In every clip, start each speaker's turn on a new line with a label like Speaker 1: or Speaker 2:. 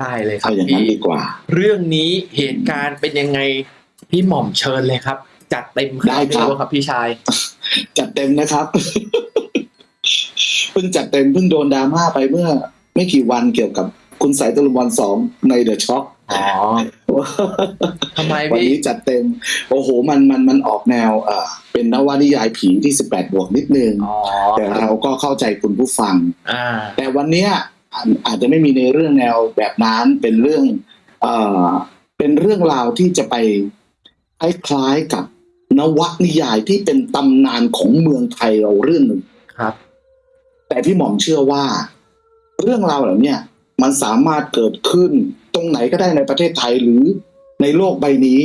Speaker 1: ได้เลยครั
Speaker 2: เอา
Speaker 1: บ
Speaker 2: อย่างนั้น
Speaker 1: พี่
Speaker 2: ดีกว่า
Speaker 1: เรื่องนี้เหตุการณ์เป็นยังไงพี่หม่อมเชิญเลยครับ จัดเต็ม
Speaker 2: ได้ครับ
Speaker 1: ครับพี่ชาย
Speaker 2: จัดเต็มนะครับเพิ่งจัดเต็มเพิ่งโดนดราม่าไปเมื่อ ไม่กี่วันเกี่ยวกับคุณสายตะลุมบอลสองในเดอะช็อค
Speaker 1: อ๋อทำไม
Speaker 2: วัน
Speaker 1: พี่
Speaker 2: นี้จัดเต็ม โอ้โห มันมันมันออกแนวเอ่อเป็นนวนิยายผีที่สิบแปดบวกนิดนึง
Speaker 1: อ๋อ
Speaker 2: แต่เราก็เข้าใจคุณผู้ฟัง
Speaker 1: อ่า
Speaker 2: แต่วันเนี้ย อาอาจจะไม่มีในเรื่องแนวแบบนั้นเป็นเรื่องเอ่อเป็นเรื่องราวที่จะไปคล้ายๆกับนวนิยายที่เป็นตำนานของเมืองไทยเราเรื่องหนึ่ง
Speaker 1: ครับ
Speaker 2: แต่พี่หม่อมเชื่อว่า เรื่องราวเหล่าเนี้ยมันสามารถเกิดขึ้นตรงไหนก็ได้ในประเทศไทยหรือในโลกใบนี้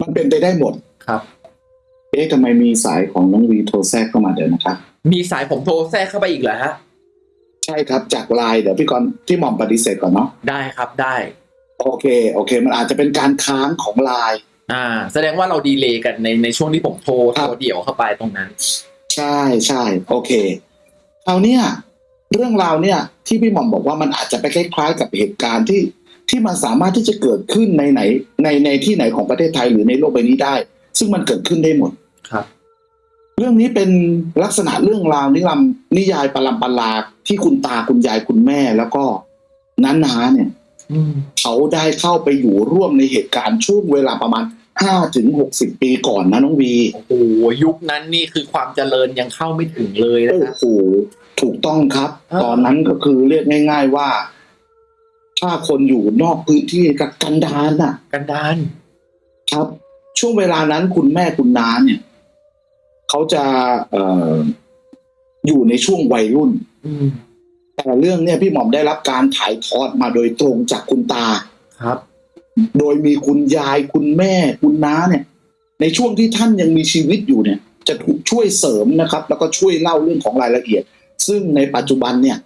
Speaker 2: มันเป็นไปได้หมด
Speaker 1: ครับ
Speaker 2: เอ๊ะทำไมมีสายของน้องวีโทรแทรกเข้ามาเดี๋ยวนะครับ
Speaker 1: มีสายผมโทรแทรกเข้าไปอีกเหรอฮะ
Speaker 2: ใช่ครับจากไลน์เดี๋ยวพี่กรณ์พี่หม่อมปฏิเสธก่อนเนาะ
Speaker 1: ได้ครับได้
Speaker 2: โอเคโอเค มันอาจจะเป็นการค้างของไลน์
Speaker 1: อ่า แสดงว่าเราดีเลย์กันในในช่วงที่ผมโทร
Speaker 2: ครับ
Speaker 1: โทรเดี่ยวเข้าไปตรงนั้น
Speaker 2: ใช่ใช่โอเคคราวเนี้ยเรื่องราวเนี่ย ที่พี่หม่อมบอกว่ามันอาจจะไปคล้ายๆกับเหตุการณ์ที่ที่มันสามารถที่จะเกิดขึ้นในไหนในในที่ไหนของประเทศไทยหรือในโลกใบนี้ได้ ซึ่งมันเกิดขึ้นได้หมด
Speaker 1: ครับ
Speaker 2: เรื่องนี้เป็นลักษณะเรื่องราวนิรามนิยายปรัมปราที่คุณตาคุณยายคุณแม่แล้วก็น้าๆเนี่ย
Speaker 1: อืม
Speaker 2: เขาได้เข้าไปอยู่ร่วมในเหตุการณ์ช่วงเวลาประมาณห้าถึงหกสิบปีก่อนนะน้องวี
Speaker 1: โอ้โหยุคนั้นนี่คือความเจริญยังเข้าไม่ถึงเลยนะ
Speaker 2: โอ้
Speaker 1: ฮะ
Speaker 2: โหถูกต้องครับ
Speaker 1: อ่า
Speaker 2: ตอนนั้นก็คือเรียกง่าย ๆว่า ถ้าคนอยู่นอกพื้นที่กับกันดารน่ะ
Speaker 1: กันดาน
Speaker 2: ครับ ช่วงเวลานั้นคุณแม่คุณน้าเนี่ย เขาจะเอ่ออยู่ในช่วงวัยรุ่น
Speaker 1: อืม
Speaker 2: แต่เรื่องเนี่ยพี่หม่อมได้รับการถ่ายทอดมาโดยตรงจากคุณตา
Speaker 1: ครับ
Speaker 2: โดยมีคุณยายคุณแม่ คุณน้าเนี่ย ในช่วงที่ท่านยังมีชีวิตอยู่เนี่ย จะถูกช่วยเสริมนะครับ แล้วก็ช่วยเล่าเรื่องของรายละเอียด ซึ่งในปัจจุบันเนี่ย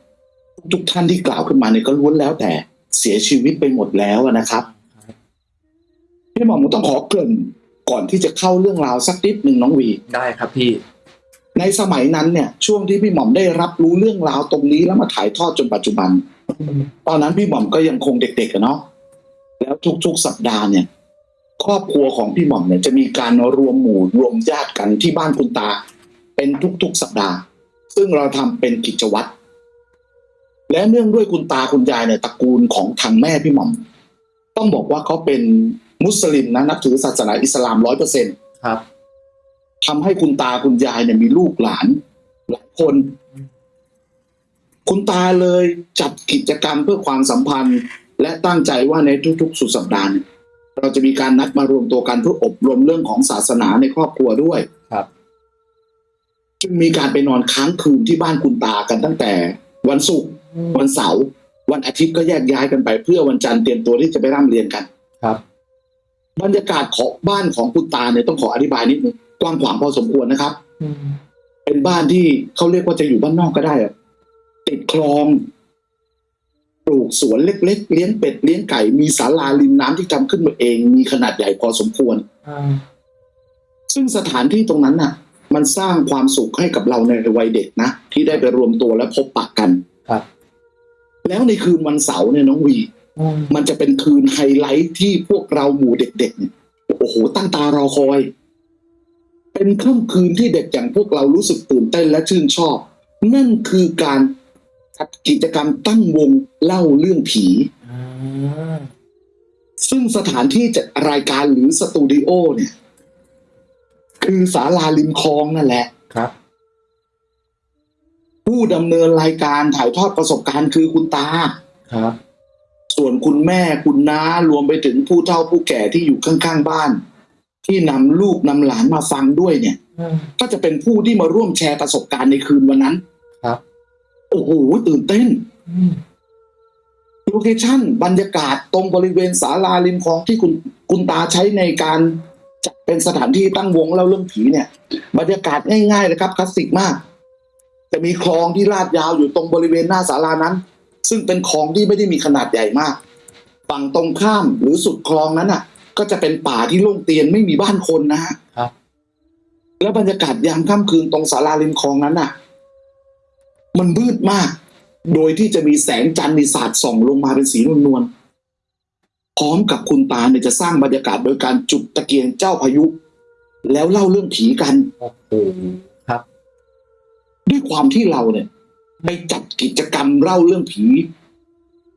Speaker 2: ทุกท่านที่กล่าวขึ้นมาเนี่ยก็ล้วนแล้วแต่เสียชีวิตไปหมดแล้วนะครับพี่หมอมต้องขอเกริ่น ก่อนที่จะเข้าเรื่องราวสักนิดหนึ่งน้องวี
Speaker 1: ได้ครับพี่
Speaker 2: ในสมัยนั้นเนี่ย ช่วงที่พี่หม่อมได้รับรู้เรื่องราวตรงนี้แล้วมาถ่ายทอดจนปัจจุบัน ตอนนั้นพี่หม่อมก็ยังคงเด็กๆอะเนาะแล้วทุกๆสัปดาห์เนี่ย ครอบครัวของพี่หม่อมเนี่ยจะมีการรวมหมู่รวมญาติกันที่บ้านคุณตา เป็นทุกๆสัปดาห์ ซึ่งเราทำเป็นกิจวัตรและเนื่องด้วยคุณตาคุณยายเนี่ยตระกูลของทางแม่พี่หม่อม ต้องบอกว่าเขาเป็น มุสลิมนะนับถือศาสนาอิสลามร้อยเปอร์เซ็นต์
Speaker 1: ครับ
Speaker 2: ทำให้คุณตาคุณยายเนี่ยมีลูกหลานหลายคน คุณตาเลยจัดกิจกรรมเพื่อความสัมพันธ์ และตั้งใจว่าในทุกๆ สุดสัปดาห์เนี่ยเราจะมีการนัดมารวมตัวกันเพื่ออบรมเรื่องของศาสนาในครอบครัวด้วย
Speaker 1: ครับ
Speaker 2: จึงมีการไปนอนค้างคืนที่บ้านคุณตากันตั้งแต่ วันศุกร์วันเสาร์วันอาทิตย์ก็แยกย้ายกันไป เพื่อวันจันทร์เตรียมตัวที่จะไปร่ำเรียนกัน
Speaker 1: ครับ
Speaker 2: บรรยากาศของบ้านของคุณตาเนี่ยต้องขออธิบายนิดนึงกว้างขวางพอสมควรนะครับ
Speaker 1: อืม
Speaker 2: เป็นบ้านที่เขาเรียกว่าจะอยู่บ้านนอกก็ได้อะติดคลองปลูกสวนเล็กๆเลี้ยงเป็ดเลี้ยงไก่มีศาลาริมน้ำที่ทำขึ้นมาเอง มีขนาดใหญ่พอสมควร
Speaker 1: อ่า
Speaker 2: ซึ่งสถานที่ตรงนั้นน่ะ มันสร้างความสุขให้กับเราในวัยเด็กนะที่ได้ไปรวมตัวและพบปะกัน
Speaker 1: ครับ
Speaker 2: แล้วในคืนวันเสาร์เนี่ยน้องวี
Speaker 1: อื ม
Speaker 2: มันจะเป็นคืนไฮไลท์ที่พวกเราหมู่เด็กๆเนี่ยโอ้โห ตั้งตารอคอย เป็นค่ำคืนที่เด็กอย่างพวกเรารู้สึกตื่นเต้นและชื่นชอบ นั่นคือการจัดกิจกรรมตั้งวงเล่าเรื่องผี
Speaker 1: อ่า
Speaker 2: ซึ่งสถานที่จัดรายการหรือสตูดิโอเนี่ย คือศาลาริมคลองนั่นแหละ
Speaker 1: ครับ
Speaker 2: ผู้ดำเนินรายการถ่ายทอดประสบการณ์คือคุณตา
Speaker 1: ครับ
Speaker 2: ส่วนคุณแม่คุณน้ารวมไปถึงผู้เฒ่าผู้แก่ที่อยู่ข้างๆบ้าน ที่นำลูกนำหลานมาฟังด้วยเนี่ย
Speaker 1: อืม
Speaker 2: ก็จะเป็นผู้ที่มาร่วมแชร์ประสบการณ์ในคืนวันนั้น
Speaker 1: ครับ
Speaker 2: โอ้โหตื่นเต้น
Speaker 1: อืม
Speaker 2: โลเคชั่นบรรยากาศตรงบริเวณศาลาริมคลองที่คุณคุณตาใช้ในการจัดเป็นสถานที่ตั้งวงเล่าเรื่องผีเนี่ย บรรยากาศง่ายๆเลยครับคลาสสิกมาก จะมีคลองที่ลาดยาวอยู่ตรงบริเวณหน้าศาลานั้น ซึ่งเป็นคลองที่ไม่ได้มีขนาดใหญ่มาก ฝั่งตรงข้ามหรือสุดคลองนั้นอะ ก็จะเป็นป่าที่โล่งเตียนไม่มีบ้านคนนะฮะ
Speaker 1: ครับ
Speaker 2: แล้วบรรยากาศยามค่ำคืนตรงศาลาริมคลองนั้นน่ะ มันมืดมาก โดยที่จะมีแสงจันทร์มีสาดส่องลงมาเป็นสีนวลๆพร้อมกับคุณตาเนี่ยจะสร้างบรรยากาศโดยการจุดตะเกียงเจ้าพายุ แล้วเล่าเรื่องผีกัน
Speaker 1: โอ้โหครับ
Speaker 2: ด้วยความที่เราเนี่ยไปจัด กิจกรรมเล่าเรื่องผี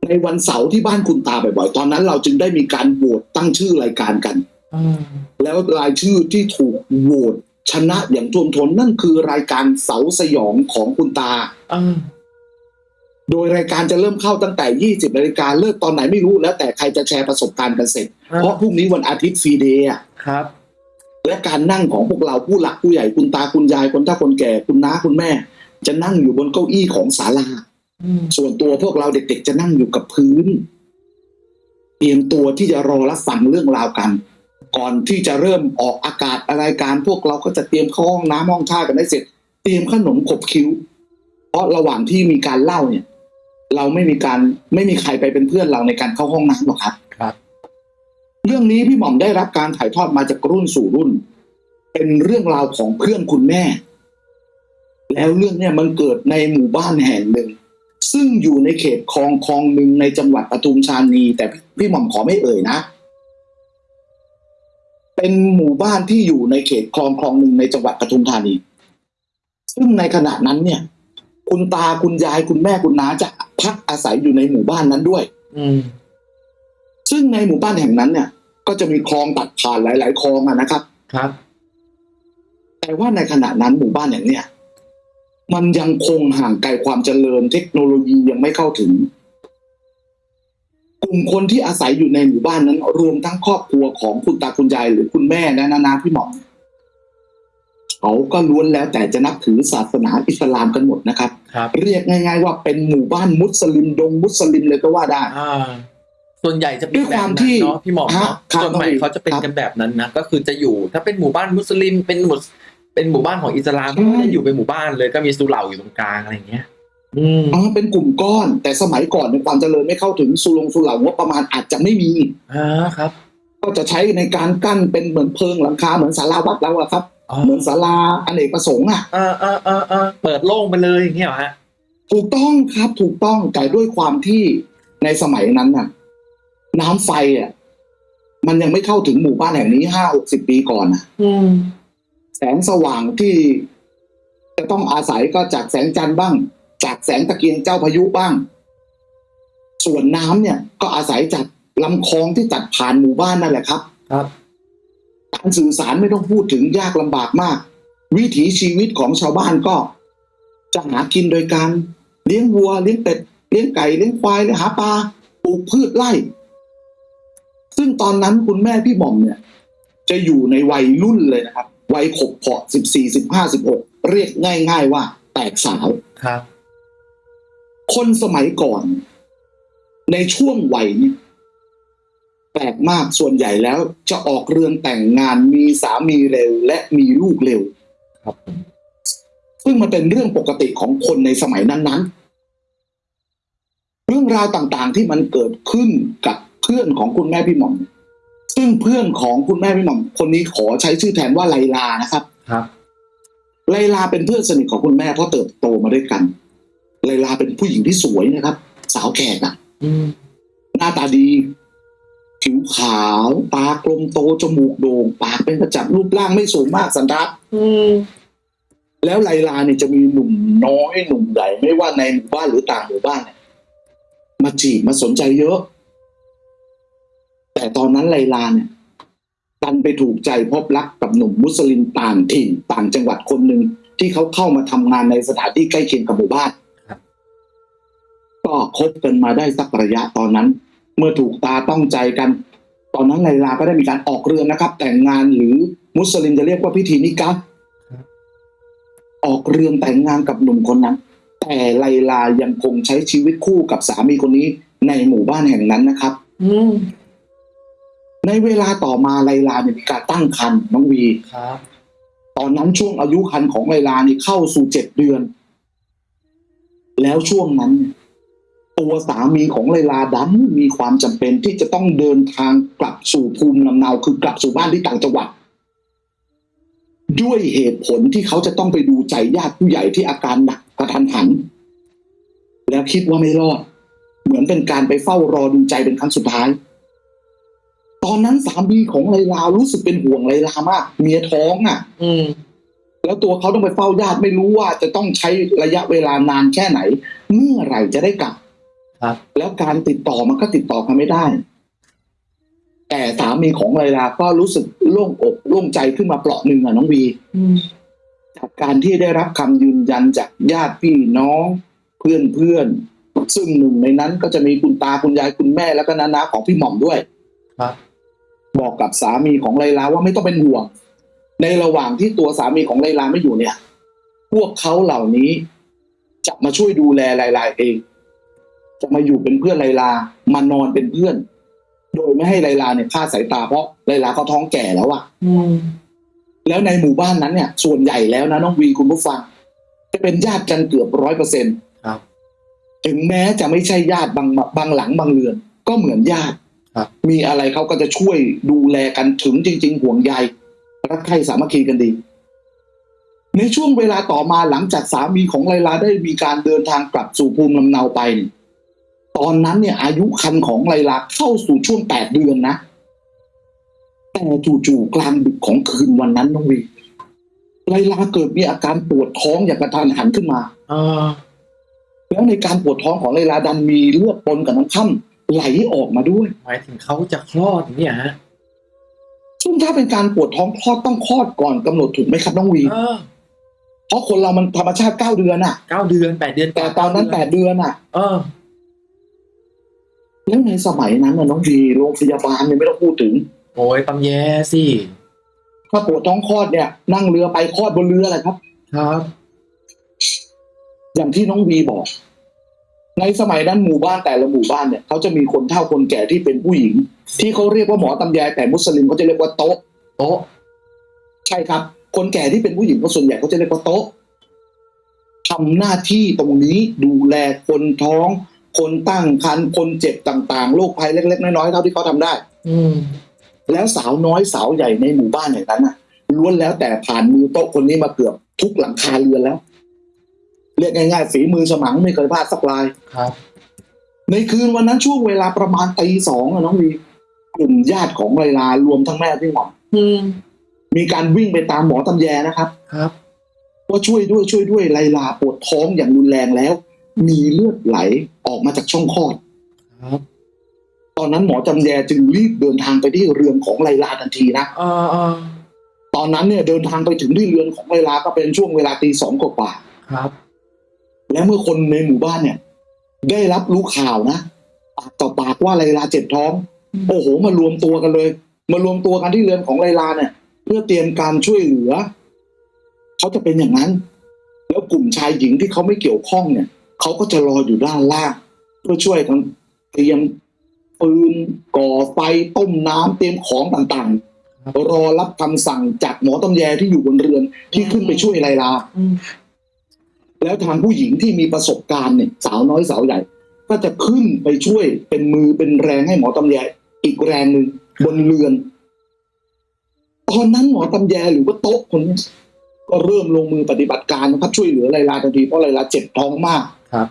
Speaker 2: ในวันเสาร์ที่บ้านคุณตาบ่อยๆ ตอนนั้นเราจึงได้มีการโหวตตั้งชื่อรายการกัน
Speaker 1: อืม
Speaker 2: แล้วรายชื่อที่ถูกโหวตชนะอย่างท่วมท้นนั่นคือรายการเสาสยองของคุณตา
Speaker 1: อ่า
Speaker 2: โดยรายการจะเริ่มเข้าตั้งแต่ 20นาฬิกาเลิกตอนไหนไม่รู้แล้วแต่ใครจะแชร์ประสบการณ์กันเสร็จ เพราะพรุ่งนี้วันอาทิตย์ฟรีเดย์อะ
Speaker 1: ครับ
Speaker 2: และการนั่งของพวกเราผู้หลักผู้ใหญ่คุณตาคุณยายคนเฒ่าคนแก่คุณน้าคุณแม่ จะนั่งอยู่บนเก้าอี้ของศาลา
Speaker 1: อืม
Speaker 2: ส่วนตัวพวกเราเด็กๆจะนั่งอยู่กับพื้น เตรียมตัวที่จะรอรับฟังเรื่องราวกัน ก่อนที่จะเริ่มออกอากาศรายการ พวกเราก็จะเตรียมเข้าห้องน้ำห้องท่ากันได้เสร็จ เตรียมขนมขบคิ้ว เพราะระหว่างที่มีการเล่าเนี่ย เราไม่มีการไม่มีใครไปเป็นเพื่อนเราในการเข้าห้องน้ำหรอกครับ
Speaker 1: ครับ
Speaker 2: เรื่องนี้พี่หม่อมได้รับการถ่ายทอดมาจากรุ่นสู่รุ่น เป็นเรื่องราวของเพื่อนคุณแม่ แล้วเรื่องเนี่ยมันเกิดในหมู่บ้านแห่งหนึ่ง ซึ่งอยู่ในเขตคลองคลองหนึ่งในจังหวัดปทุมธานี แต่พี่พี่หม่อมขอไม่เอ่ยนะ เป็นหมู่บ้านที่อยู่ในเขตคลองคลองหนึ่งในจังหวัดปทุมธานี ซึ่งในขณะนั้นเนี่ย คุณตาคุณยายคุณแม่คุณน้าจะพักอาศัยอยู่ในหมู่บ้านนั้นด้วย
Speaker 1: อืม
Speaker 2: ซึ่งในหมู่บ้านแห่งนั้นเนี่ย ก็จะมีคลองตัดผ่านหลาย ๆ คลองอะนะครับ
Speaker 1: ครับ
Speaker 2: แต่ว่าในขณะนั้นหมู่บ้านอย่างเนี้ย มันยังคงห่างไกลความเจริญ เทคโนโลยียังไม่เข้าถึง กลุ่มคนที่อาศัยอยู่ในหมู่บ้านนั้น รวมทั้งครอบครัวของคุณตาคุณยายหรือคุณแม่และนานาพี่หมอมเขาก็ล้วนแล้วแต่จะนับถือศาสนาอิสลามกันหมดนะครับ
Speaker 1: ครับ
Speaker 2: เรียกง่าย ๆ ว่าเป็นหมู่บ้านมุสลิมดงมุสลิมเลยก็ว่าได้
Speaker 1: อ่าส่วนใหญ่จะเป็น
Speaker 2: ด้วย
Speaker 1: แบ
Speaker 2: ความ
Speaker 1: บ
Speaker 2: ที่
Speaker 1: นั้นเนาะพี่หมอม
Speaker 2: ฮะ
Speaker 1: เนาะ
Speaker 2: ครับ
Speaker 1: ส่วนใหม่เขาจะเป็น
Speaker 2: ครับ
Speaker 1: กันแบบนั้นนะก็คือจะอยู่ ถ้าเป็นหมู่บ้านมุสลิมเป็นหมู่ เป็นหมู่บ้านของอิสลาม
Speaker 2: ใช่
Speaker 1: ก็จะอยู่เป็นหมู่บ้านเลยก็มีสุเหร่าอยู่ตรงกลางอะไรอย่างเงี้ยอืม
Speaker 2: อ๋อเป็นกลุ่มก้อน แต่สมัยก่อนในยความเจริญไม่เข้าถึงสุลงสุเหร่างบประมาณอาจจะไม่มี
Speaker 1: อ่าครับ
Speaker 2: ก็จะใช้ในการกั้นเป็นเหมือนเพิงหลังคาเหมือนศาลาวัดเราอะครับ
Speaker 1: อ๋อ
Speaker 2: เหมือนศาลาอเนกประสงค์อะ
Speaker 1: อ่าอ่าอ่าอ่าเปิดโล่งไปเลยอย่างเงี้ยเหรอฮะ
Speaker 2: ถูกต้องครับถูกต้องแต่ด้วยความที่ในสมัยนั้นน่ะ น้ำไฟอะมันยังไม่เข้าถึงหมู่บ้านแห่งนี้ห้าหกสิบปีก่อนน่ะ
Speaker 1: อืม
Speaker 2: แสงสว่างที่จะต้องอาศัยก็จากแสงจันทร์บ้าง จากแสงตะเกียงเจ้าพายุบ้าง ส่วนน้ำเนี่ยก็อาศัยจากลำคลองที่ตัดผ่านหมู่บ้านนั่นแหละครับ
Speaker 1: ครับ
Speaker 2: การสื่อสารไม่ต้องพูดถึงยากลำบากมาก วิถีชีวิตของชาวบ้านก็ จะหากินโดยการเลี้ยงวัว เลี้ยงเป็ดเลี้ยงไก่เลี้ยงควายเลี้ยงหาปลาปลูกพืชไร่ ซึ่งตอนนั้นคุณแม่พี่หม่อมเนี่ย จะอยู่ในวัยรุ่นเลยนะครับ วัยขบเพาะสิบสี่สิบห้าสิบหกเรียกง่าย ๆ ว่า แตกสาว
Speaker 1: ครับ
Speaker 2: คนสมัยก่อน ในช่วงวัยเนี่ยแปลกมากส่วนใหญ่แล้วจะออกเรือนแต่งงานมีสามีเร็ว และมีลูกเร็ว
Speaker 1: ครับผม
Speaker 2: ซึ่งมันเป็นเรื่องปกติของคนในสมัยนั้นๆ เรื่องราวต่างๆที่มันเกิดขึ้นกับเพื่อนของคุณแม่พี่หม่อม ซึ่งเพื่อนของคุณแม่พี่หม่อมคนนี้ขอใช้ชื่อแทนว่าไลลานะครับ
Speaker 1: ครับ
Speaker 2: ไลลาเป็นเพื่อนสนิทของคุณแม่เพราะเติบโตมาด้วยกัน ไลลาเป็นผู้หญิงที่สวยนะครับ สาวแขกอะ
Speaker 1: อืม
Speaker 2: หน้าตาดี ผิวขาว ตากลมโตจมูกโด่งปากเป็นกระจับรูปร่างไม่สูงมากสันทัด
Speaker 1: อืม
Speaker 2: แล้วไลลาเนี่ยจะมีหนุ่มน้อยหนุ่มใหญ่ไม่ว่าในหมู่บ้านหรือต่างหมู่บ้านเนี่ยมาจีบมาสนใจเยอะ แต่ตอนนั้นไลลาเนี่ยดันไปถูกใจพบรักกับหนุ่มมุสลิมต่างถิ่นต่างจังหวัดคนหนึ่งที่เขาเข้ามาทำงานในสถานที่ใกล้เคียงกับหมู่บ้านก็คบกันมาได้สักระยะตอนนั้น เมื่อถูกตาต้องใจกัน ตอนนั้นไลลาก็ได้มีการออกเรือนนะครับ แต่งงานหรือมุสลิมจะเรียกว่าพิธีนิกะออกเรือนแต่งงานกับหนุ่มคนนั้น แต่ไลลายังคงใช้ชีวิตคู่กับสามีคนนี้ในหมู่บ้านแห่งนั้นนะครับ
Speaker 1: อื
Speaker 2: ในเวลาต่อมาไลลาเนี่ยมีการตั้งครรภ์น้องวี
Speaker 1: ครับ
Speaker 2: ตอนนั้นช่วงอายุครรภ์ของไลลานี่เข้าสู่เจ็ดเดือน แล้วช่วงนั้นเนี่ยตัวสามีของไลลาดันมีความจำเป็นที่จะต้องเดินทางกลับสู่ภูมิลำเนาคือกลับสู่บ้านที่ต่างจังหวัด ด้วยเหตุผลที่เขาจะต้องไปดูใจญาติผู้ใหญ่ที่อาการหนักกระทันหัน แล้วคิดว่าไม่รอด เหมือนเป็นการไปเฝ้ารอดูใจเป็นครั้งสุดท้ายต อนนั้นสามีของไลลารู้สึกเป็นห่วงไลลามาก เมียท้องอะ
Speaker 1: อืม
Speaker 2: แล้วตัวเขาต้องไปเฝ้าญาติไม่รู้ว่าจะต้องใช้ระยะเวลานานแค่ไหน เมื่อไหร่จะได้กลับ
Speaker 1: ครับ
Speaker 2: แล้วการติดต่อมันก็ติดต่อกันไม่ได้ แต่สามีของไลลาก็รู้สึกโล่งอกโล่งใจขึ้นมาเปราะหนึ่งอะน้องวี
Speaker 1: อืม
Speaker 2: จากการที่ได้รับคำยืนยันจากญาติพี่น้อง เพื่อนเพื่อนๆซึ่งหนึ่งในนั้นก็จะมีคุณตาคุณยายคุณแม่แล้วก็นานาของพี่หม่อมด้วย
Speaker 1: ครับ
Speaker 2: บอกกับสามีของไลลาว่าไม่ต้องเป็นห่วง ในระหว่างที่ตัวสามีของไลลาไม่อยู่เนี่ย พวกเขาเหล่านี้จะมาช่วยดูแลไลลาเอง จะมาอยู่เป็นเพื่อนไลลามานอนเป็นเพื่อน โดยไม่ให้ไลลาเนี่ยคลาดสายตาเพราะไลลาเขาท้องแก่แล้วอะ
Speaker 1: อืม
Speaker 2: แล้วในหมู่บ้านนั้นเนี่ย ส่วนใหญ่แล้วนะน้องวีคุณผู้ฟัง จะเป็นญาติกันเกือบร้อยเปอร์เซ็นต์
Speaker 1: ครับ
Speaker 2: ถึงแม้จะไม่ใช่ญาติบางบางหลังบางเรือน ก็เหมือนญาติ
Speaker 1: ครับ
Speaker 2: มีอะไรเขาก็จะช่วยดูแลกันถึงจริง ๆ ห่วงใยรักใคร่สามัคคีกันดี ในช่วงเวลาต่อมาหลังจากสามีของไลลาได้มีการเดินทางกลับสู่ภูมิลำเนาไปเนี่ยตอนนั้นเนี่ย อายุคันของไลลาเข้าสู่ช่วงแปดเดือนนะ แต่จู่ๆกลางดึกของคืนวันนั้นน้องวีไลลาเกิดมีอาการปวดท้องอย่างกระทันหันขึ้นมา
Speaker 1: อ่า
Speaker 2: แล้วในการปวดท้องของไลลาดันมีเลือดปนกับน้ำค่ำ ไหลออกมาด้วย
Speaker 1: หมายถึงเขาจะคลอดเนี่ยฮะ
Speaker 2: ซึ่งถ้าเป็นการปวดท้องคลอดต้องคลอดก่อนกำหนดถูกไหมครับน้องวี
Speaker 1: เออ
Speaker 2: เพราะคนเรามันธรรมชาติเก้าเดือนอะ
Speaker 1: เก้าเดือนแปดเดือน
Speaker 2: แต่ตอนนั้นแปดเดือนอะ
Speaker 1: เออ
Speaker 2: แล้วในสมัยนั้นนะน้องวีโรงพยาบาลเนี่ยไม่ต้องพูดถึง
Speaker 1: โอ้ยตำแยสิ
Speaker 2: ถ้าปวดท้องคลอดเนี่ย นั่งเรือไปคลอดบนเรือแหละครับ
Speaker 1: ครับ
Speaker 2: อย่างที่น้องวีบอก ในสมัยนั้นหมู่บ้านแต่ละหมู่บ้านเนี่ยเขาจะมีคนเฒ่าคนแก่ที่เป็นผู้หญิง ที่เขาเรียกว่าหมอตำแยแต่มุสลิมเขาจะเรียกว่าโต๊ะ
Speaker 1: โต๊ะ
Speaker 2: ใช่ครับ คนแก่ที่เป็นผู้หญิงเขาส่วนใหญ่เขาจะเรียกว่าโต๊ะทำหน้าที่ตรงนี้ดูแลคนท้อง คนตั้งครรภ์คนเจ็บต่างๆโรคภัยเล็กๆน้อยๆเท่าที่เขาทำได้
Speaker 1: อืม
Speaker 2: แล้วสาวน้อยสาวใหญ่ในหมู่บ้านอย่างนั้นน่ะล้วนแล้วแต่ผ่านมือโต๊ะคนนี้มาเกือบทุกหลังคาเรือนแล้ว เรียกง่ายๆฝีมือสมังไม่เคยพลาดสักลาย
Speaker 1: ครับ
Speaker 2: ในคืนวันนั้นช่วงเวลาประมาณตีสองอะน้องวีกลุ่มญาติของไลลารวมทั้งแม่พี่หม่อม
Speaker 1: อืม
Speaker 2: มีการวิ่งไปตามหมอตำแยนะครับ
Speaker 1: ครับ
Speaker 2: ว่าช่วยด้วยช่วยด้วยไลลาปวดท้องอย่างรุนแรงแล้ว มีเลือดไหลออกมาจากช่องคลอด
Speaker 1: ครับ
Speaker 2: ตอนนั้นหมอจำแยจึงรีบเดินทางไปที่เรือนของไลลาทันทีนะ
Speaker 1: อ่าอ่า
Speaker 2: ตอนนั้นเนี่ยเดินทางไปถึงที่เรือนของไลลาก็เป็นช่วงเวลาตีสองกว่า
Speaker 1: ครับ
Speaker 2: ๆ และเมื่อคนในหมู่บ้านเนี่ย ได้รับรู้ข่าวนะปากต่อปากว่าไลลาเจ็บท้องโอ้โหมารวมตัวกันเลย มารวมตัวกันที่เรือนของไลลาเนี่ย เพื่อเตรียมการช่วยเหลือเขาจะเป็นอย่างนั้น แล้วกลุ่มชายหญิงที่เขาไม่เกี่ยวข้องเนี่ยเขาก็จะรออยู่ด้านล่างเพื่อช่วยกันเตรียมปืนก่อไฟต้มน้ำเตรียมของต่าง
Speaker 1: ครับ
Speaker 2: ๆรอรับคำสั่งจากหมอตำแยที่อยู่บนเรือนที่ขึ้นไปช่วยไลลา
Speaker 1: อืม
Speaker 2: แล้วทางผู้หญิงที่มีประสบการณ์เนี่ยสาวน้อยสาวใหญ่ ก็จะขึ้นไปช่วยเป็นมือเป็นแรงให้หมอตำแยอีกแรงหนึ่งบนเรือน ตอนนั้นหมอตำแยหรือว่าโต๊ะคนนี้ก็เริ่มลงมือปฏิบัติการนะครับช่วยเหลือไลลาทันทีเพราะไลลาเจ็บท้องมาก
Speaker 1: ครับ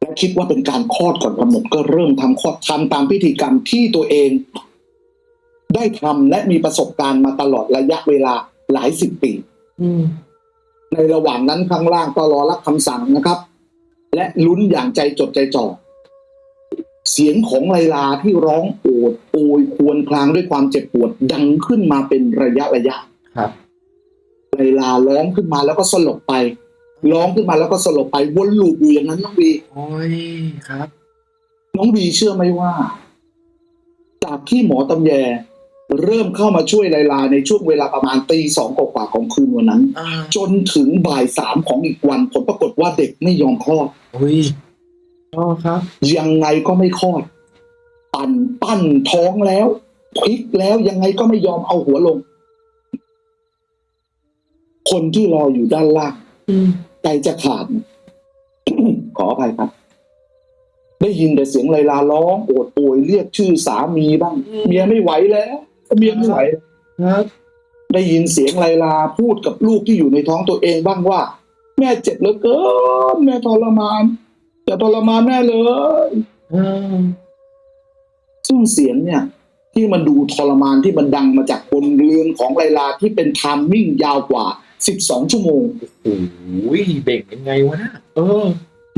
Speaker 2: และคิดว่าเป็นการคลอดก่อนกำหนดก็เริ่มทำคลอดทำตามพิธีกรรมที่ตัวเอง ได้ทำและมีประสบการณ์มาตลอดระยะเวลาหลายสิบปี
Speaker 1: อืม
Speaker 2: ในระหว่างนั้นข้างล่างก็รอรับคำสั่งนะครับ และลุ้นอย่างใจจดใจจ่อเสียงของไลลาที่ร้องโอดโอยครวรครางด้วยความเจ็บปวดดังขึ้นมาเป็นระยะระยะ
Speaker 1: ครับ
Speaker 2: ไลลาร้องขึ้นมาแล้วก็สลบไป ร้องขึ้นมาแล้วก็สลบไปวนลูปอยู่อย่างนั้นน้องบี
Speaker 1: โอ้ยครับ
Speaker 2: น้องบีเชื่อไหมว่า จากที่หมอตำแย เริ่มเข้ามาช่วยไลลาในช่วงเวลาประมาณตีสองกว่าๆของคืนวันนั้น
Speaker 1: อ่า
Speaker 2: จนถึงบ่ายสามของอีกวัน ผลปรากฏว่าเด็กไม่ยอมคลอด
Speaker 1: อุ้ยอ๋อครับ
Speaker 2: ยังไงก็ไม่คลอด ปั่นปั้นท้องแล้วพลิกแล้วยังไงก็ไม่ยอมเอาหัวลง คนที่รออยู่ด้านล่าง
Speaker 1: อืม
Speaker 2: ใจจะขาด ขออภัยครับได้ยินแต่เสียงไลลาร้องโอดโอยเรียกชื่อสามีบ้าง เมียไม่ไหวแล้ว เมียไม่ไหว
Speaker 1: ครับ
Speaker 2: ได้ยินเสียงไลลาพูดกับลูกที่อยู่ในท้องตัวเองบ้างว่า แม่เจ็บเหลือเกินแม่ทรมานจะทรมานแน่เลยซึ่งเสียงเนี่ย ที่มันดูทรมานที่มันดังมาจากบนเรือนของไลลาที่เป็นไทามมิ่งยาวกว่า12ชั่วโมง
Speaker 1: โอ้ยเบ่งยังไงวะนะเออ